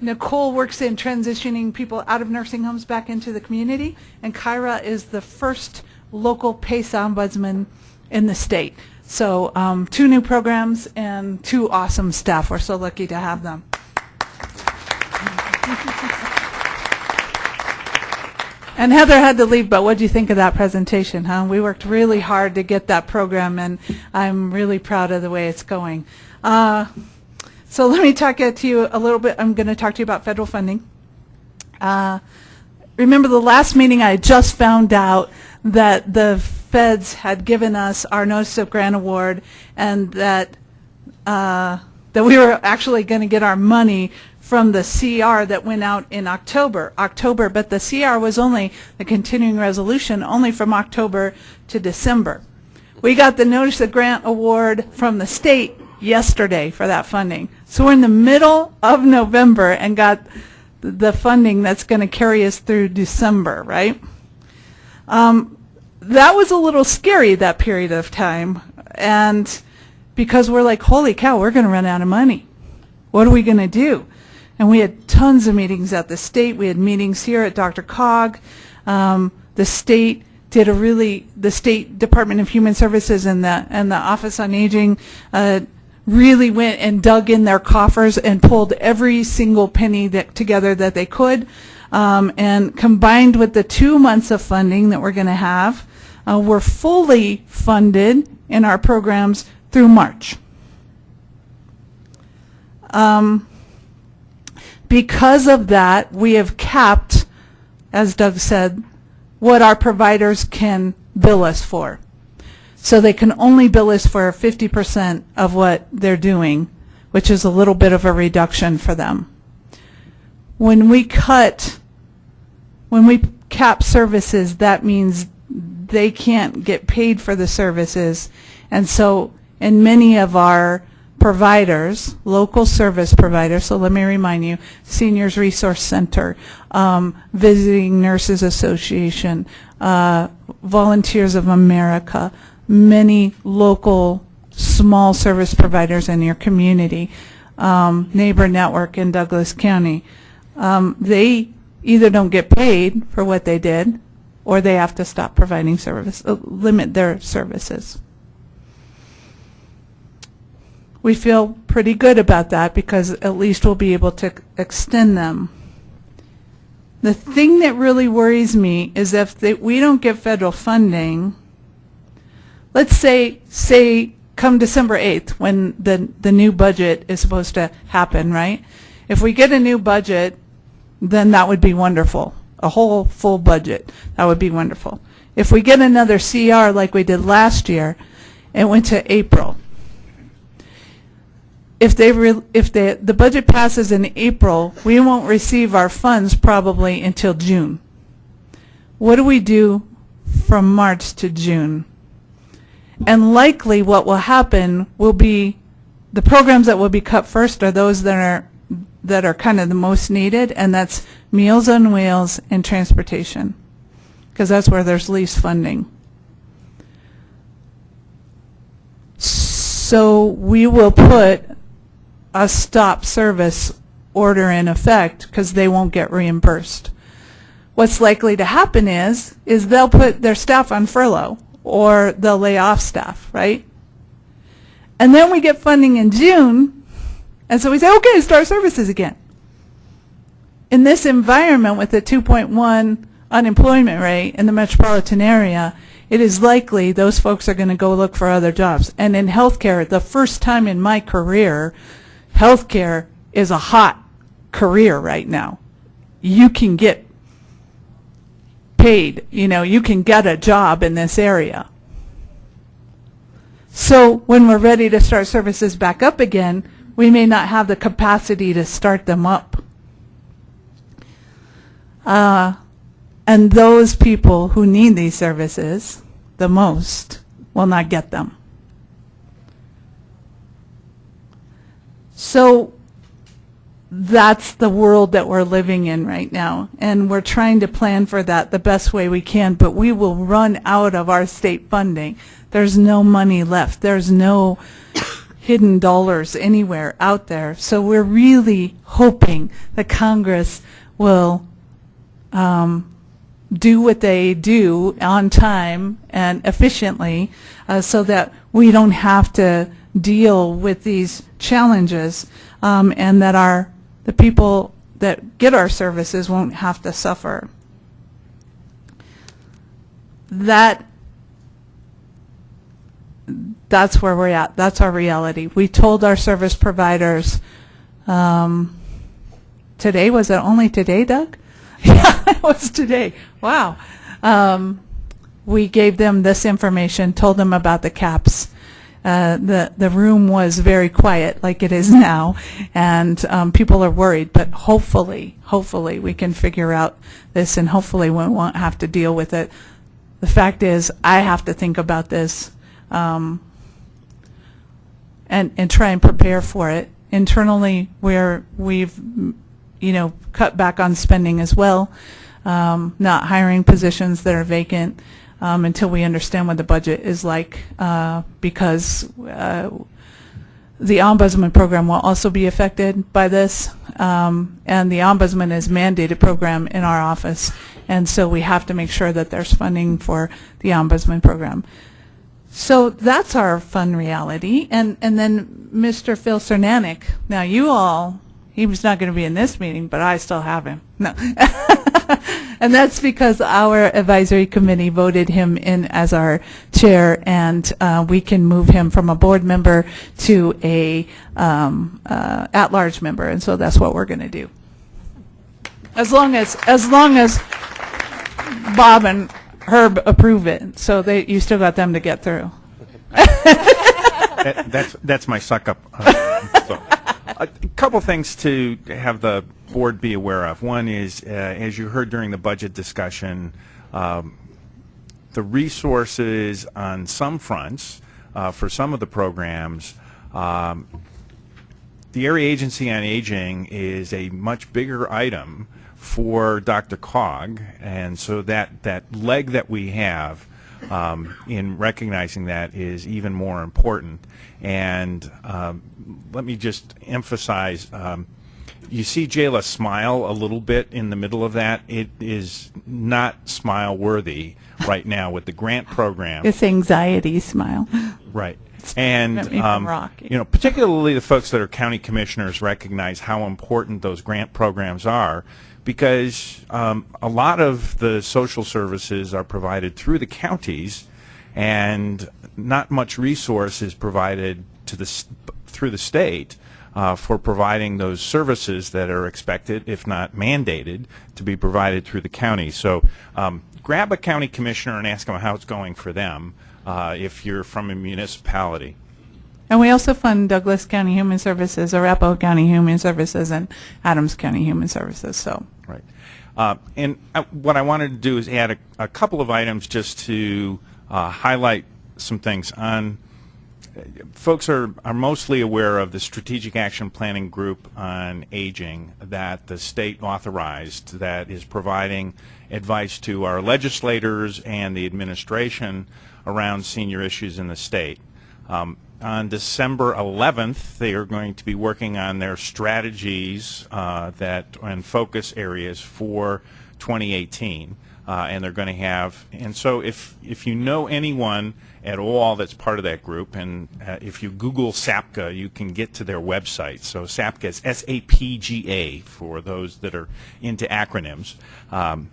Speaker 28: Nicole works in transitioning people out of nursing homes back into the community, and Kyra is the first local PACE ombudsman in the state. So um, two new programs and two awesome staff. We're so lucky to have them. And Heather had to leave, but what do you think of that presentation, huh? We worked really hard to get that program, and I'm really proud of the way it's going. Uh, so let me talk to you a little bit. I'm going to talk to you about federal funding. Uh, remember the last meeting I just found out that the feds had given us our notice of grant award and that uh, that we were actually going to get our money from the CR that went out in October, October, but the CR was only the continuing resolution only from October to December. We got the notice of grant award from the state yesterday for that funding. So we're in the middle of November and got the funding that's going to carry us through December, right? Um, that was a little scary, that period of time. And because we're like, holy cow, we're going to run out of money. What are we going to do? And we had tons of meetings at the state. We had meetings here at DRCOG. Um, the state did a really, the State Department of Human Services and the, and the Office on Aging uh, really went and dug in their coffers and pulled every single penny that, together that they could. Um, and combined with the two months of funding that we're going to have, uh, we're fully funded in our programs through March. Um, because of that, we have capped as Doug said, what our providers can bill us for. So they can only bill us for 50% of what they're doing, which is a little bit of a reduction for them. When we cut, when we cap services, that means they can't get paid for the services. And so in many of our providers, local service providers, so let me remind you, Seniors Resource Center, um, Visiting Nurses Association, uh, Volunteers of America, many local small service providers in your community, um, Neighbor Network in Douglas County, um, they either don't get paid for what they did, or they have to stop providing service, uh, limit their services. We feel pretty good about that because at least we'll be able to extend them. The thing that really worries me is if they, we don't get federal funding, let's say, say come December 8th when the, the new budget is supposed to happen, right? If we get a new budget, then that would be wonderful. A whole full budget, that would be wonderful. If we get another CR like we did last year, it went to April. If they, re- if they, the budget passes in April, we won't receive our funds probably until June. What do we do from March to June? And likely what will happen will be, the programs that will be cut first are those that are, that are kind of the most needed, and that's Meals on Wheels and transportation, because that's where there's least funding. So we will put a stop service order in effect because they won't get reimbursed. What's likely to happen is, is they'll put their staff on furlough or they'll lay off staff, right? And then we get funding in June, and so we say, okay, start services again. In this environment with a 2.1 unemployment rate in the metropolitan area, it is likely those folks are going to go look for other jobs. And in healthcare, the first time in my career, healthcare is a hot career right now. You can get paid, you know, you can get a job in this area. So when we're ready to start services back up again, we may not have the capacity to start them up. Uh, and those people who need these services the most will not get them. So that's the world that we're living in right now. And we're trying to plan for that the best way we can, but we will run out of our state funding. There's no money left. There's no hidden dollars anywhere out there. So we're really hoping that Congress will um, do what they do on time and efficiently uh, so that we don't have to deal with these challenges um, and that our the people that get our services won't have to suffer. That that's where we're at. That's our reality. We told our service providers um, today. Was it only today, Doug? yeah, it was today. Wow. Um, we gave them this information, told them about the caps. Uh, the the room was very quiet, like it is now, and um, people are worried. But hopefully, hopefully, we can figure out this, and hopefully, we won't have to deal with it. The fact is, I have to think about this, um, and and try and prepare for it internally. Where we've, you know, cut back on spending as well, um, not hiring positions that are vacant um, until we understand what the budget is like, uh, because uh, the ombudsman program will also be affected by this, um, and the ombudsman is mandated program in our office, and so we have to make sure that there's funding for the ombudsman program. So that's our fun reality, and and then Mr. Phil Cernanec. Now you all, he was not going to be in this meeting, but I still have him. No. and that's because our advisory committee voted him in as our chair, and uh, we can move him from a board member to a um, uh, at-large member, and so that's what we're going to do. As long as, as long as Bob and Herb approve it, so they, you still got them to get through.
Speaker 14: That- That's, that's my suck-up. uh, so. A couple things to have the board be aware of. One is, uh, as you heard during the budget discussion, um, the resources on some fronts uh, for some of the programs, um, the Area Agency on Aging is a much bigger item for DRCOG, and so that, that leg that we have um, in recognizing that is even more important. And um, let me just emphasize, um, you see Jayla smile a little bit in the middle of that. It is not smile worthy right now with the grant program.
Speaker 28: It's anxiety smile.
Speaker 14: Right. And, um, you know, particularly the folks that are county commissioners recognize how important those grant programs are because um, a lot of the social services are provided through the counties and not much resource is provided to the, through the state uh, for providing those services that are expected, if not mandated, to be provided through the county. So um, grab a county commissioner and ask them how it's going for them uh, if you're from a municipality.
Speaker 28: And we also fund Douglas County Human Services, Arapahoe County Human Services, and Adams County Human Services, so.
Speaker 14: Right. Uh, and uh, what I wanted to do is add a, a couple of items just to uh, highlight some things. On folks are, are mostly aware of the Strategic Action Planning Group on Aging that the state authorized that is providing advice to our legislators and the administration around senior issues in the state. Um, on December 11th, they are going to be working on their strategies uh, that and focus areas for 2018, uh, and they're going to have. And so, if if you know anyone at all that's part of that group, and uh, if you Google SAPGA, you can get to their website. So SAPGA is S-A-P-G-A for those that are into acronyms. Um,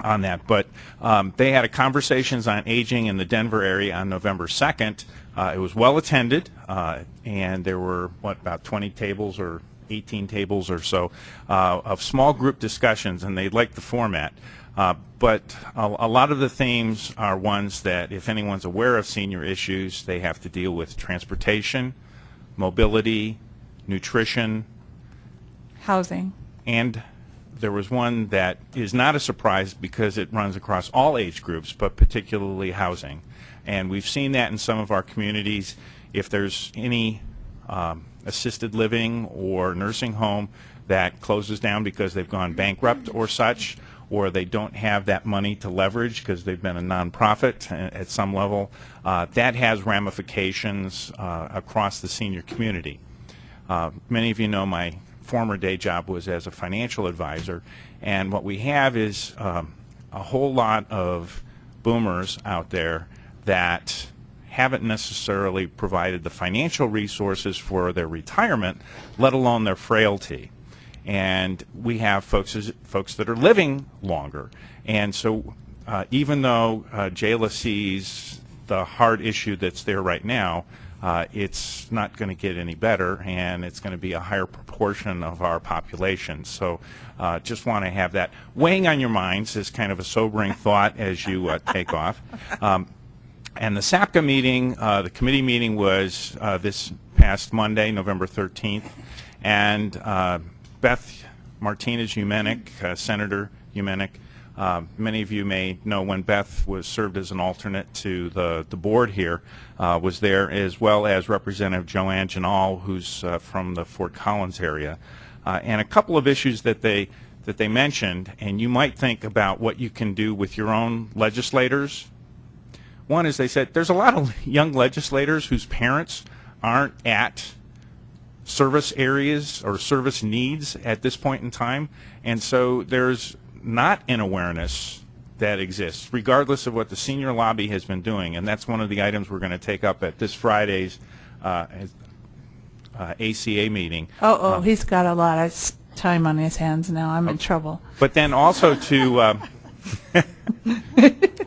Speaker 14: on that. But um, they had a conversations on aging in the Denver area on November 2nd. Uh, it was well attended, uh, and there were, what, about 20 tables or 18 tables or so uh, of small group discussions, and they liked the format. Uh, but a, a lot of the themes are ones that, if anyone's aware of senior issues, they have to deal with transportation, mobility, nutrition,
Speaker 28: Housing.
Speaker 14: and there was one that is not a surprise because it runs across all age groups, but particularly housing. And we've seen that in some of our communities. If there's any um, assisted living or nursing home that closes down because they've gone bankrupt or such, or they don't have that money to leverage because they've been a nonprofit at some level, uh, that has ramifications uh, across the senior community. Uh, Many of you know my former day job was as a financial advisor, and what we have is um, a whole lot of boomers out there that haven't necessarily provided the financial resources for their retirement, let alone their frailty. And we have folks, folks that are living longer. And so uh, even though uh, Jayla sees the hard issue that's there right now, uh, it's not going to get any better, and it's going to be a higher proportion of our population. So uh, just want to have that weighing on your minds as kind of a sobering thought as you uh, take off. Um, and the SAPGA meeting, uh, the committee meeting was uh, this past Monday, November 13th, and uh, Beth Martinez Humenik, uh, Senator Humenik, uh, many of you may know when Beth was served as an alternate to the, the board here, uh, was there, as well as Representative Joann Ginal, who's uh, from the Fort Collins area. Uh, and a couple of issues that they, that they mentioned, and you might think about what you can do with your own legislators one is they said there's a lot of young legislators whose parents aren't at service areas or service needs at this point in time, and so there's not an awareness that exists, regardless of what the senior lobby has been doing, and that's one of the items we're going to take up at this Friday's uh, uh, ACA meeting.
Speaker 28: Oh, oh, he's got a lot of time on his hands now. I'm in trouble.
Speaker 14: But then also to, um,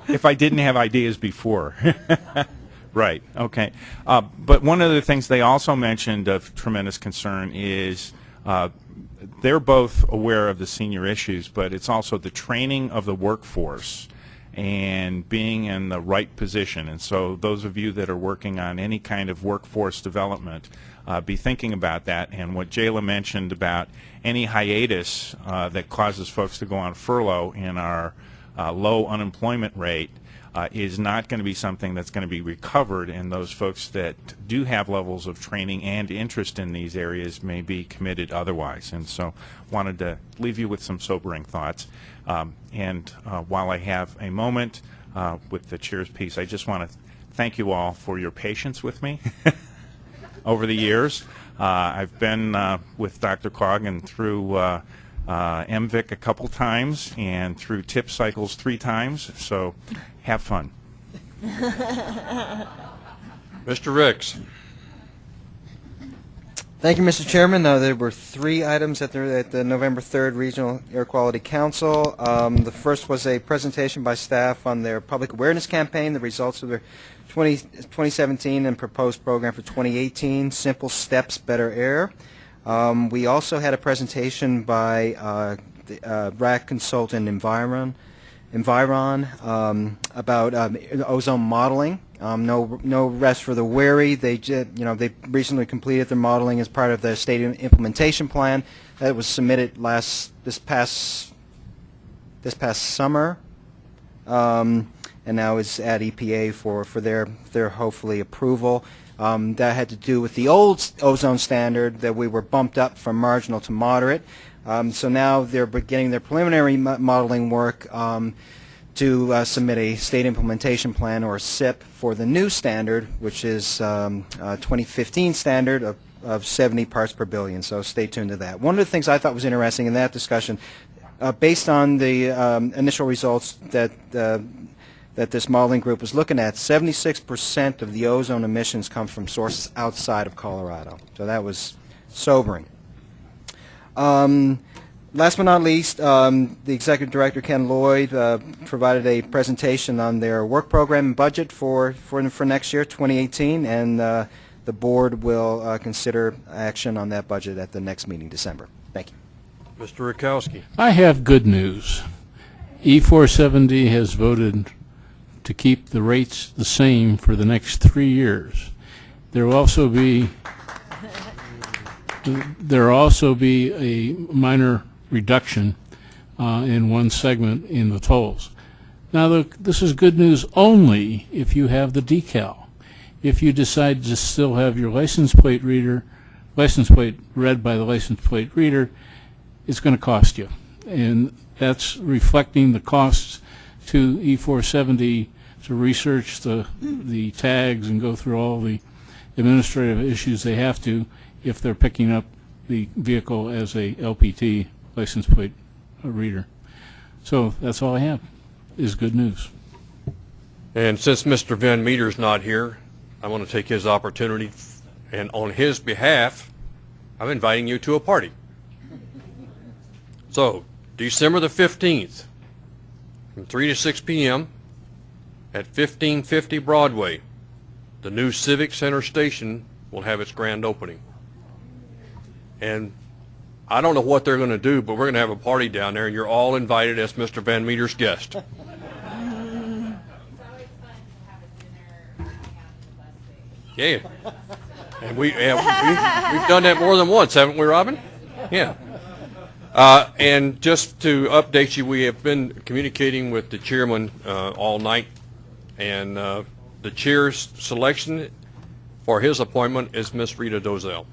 Speaker 14: if I didn't have ideas before. right, okay. Uh, but one of the things they also mentioned of tremendous concern is uh, they're both aware of the senior issues, but it's also the training of the workforce and being in the right position. And so those of you that are working on any kind of workforce development, uh, be thinking about that. And what Jayla mentioned about any hiatus uh, that causes folks to go on furlough in our uh, low unemployment rate uh, is not going to be something that's going to be recovered, and those folks that do have levels of training and interest in these areas may be committed otherwise. And so wanted to leave you with some sobering thoughts. Um, and uh, while I have a moment uh, with the chair's piece, I just want to thank you all for your patience with me over the years. Uh, I've been uh, with Dr. Coggan through uh, uh, MVIC a couple times and through tip cycles three times, so have fun.
Speaker 1: Mr. Ricks.
Speaker 2: Thank you, Mr. Chairman. Uh, there were three items at the, at the November 3rd Regional Air Quality Council. Um, the first was a presentation by staff on their public awareness campaign, the results of their 20, 2017 and proposed program for 2018, Simple Steps, Better Air. Um, we also had a presentation by uh, the uh, RAC consultant Environ, Environ um, about um, ozone modeling. Um, no, no rest for the weary. They, you know, they recently completed their modeling as part of the state implementation plan that was submitted last this past this past summer, um, and now is at EPA for for their their hopefully approval. Um, that had to do with the old ozone standard that we were bumped up from marginal to moderate. Um, so now they're beginning their preliminary mo- modeling work um, to uh, submit a state implementation plan or SIP for the new standard, which is um, uh, 2015 standard of, of 70 parts per billion. So stay tuned to that. One of the things I thought was interesting in that discussion, uh, based on the um, initial results that uh, that this modeling group was looking at, 76% of the ozone emissions come from sources outside of Colorado. So that was sobering. Um, last but not least, um, the executive director Ken Lloyd uh, provided a presentation on their work program and budget for for, for next year, 2018, and uh, the board will uh, consider action on that budget at the next meeting, December. Thank you.
Speaker 1: Mr. Rakowski.
Speaker 9: I have good news. E470 has voted to keep the rates the same for the next three years. There will also be there also be a minor reduction uh, in one segment in the tolls. Now, the, this is good news only if you have the decal. If you decide to still have your license plate reader, license plate read by the license plate reader, it's going to cost you. And that's reflecting the costs to E470 to research the, the tags and go through all the administrative issues they have to if they're picking up the vehicle as a LPT license plate reader. So that's all I have, is good news.
Speaker 1: And since Mr. Van Meter's not here, I want to take his opportunity, and on his behalf, I'm inviting you to a party. So, December the 15th, from 3 to 6 p.m. at 1550 Broadway, the new Civic Center station will have its grand opening. And I don't know what they're going to do, but we're going to have a party down there, and you're all invited as Mr. Van Meter's guest. Yeah. And we, we've done that more than once, haven't we, Robin? Yeah. Uh, and just to update you, we have been communicating with the chairman uh, all night, and uh, the chair's selection for his appointment is Miss Rita Dozell.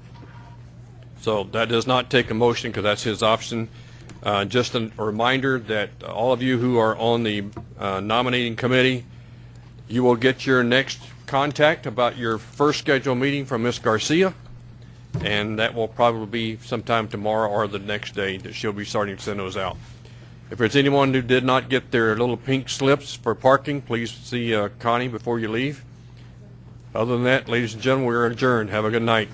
Speaker 1: So that does not take a motion because that's his option. Uh, Just a reminder that all of you who are on the uh, nominating committee, you will get your next contact about your first scheduled meeting from Ms. Garcia, and that will probably be sometime tomorrow or the next day that she'll be starting to send those out. If there's anyone who did not get their little pink slips for parking, please see uh, Connie before you leave. Other than that, ladies and gentlemen, we're adjourned. Have a good night.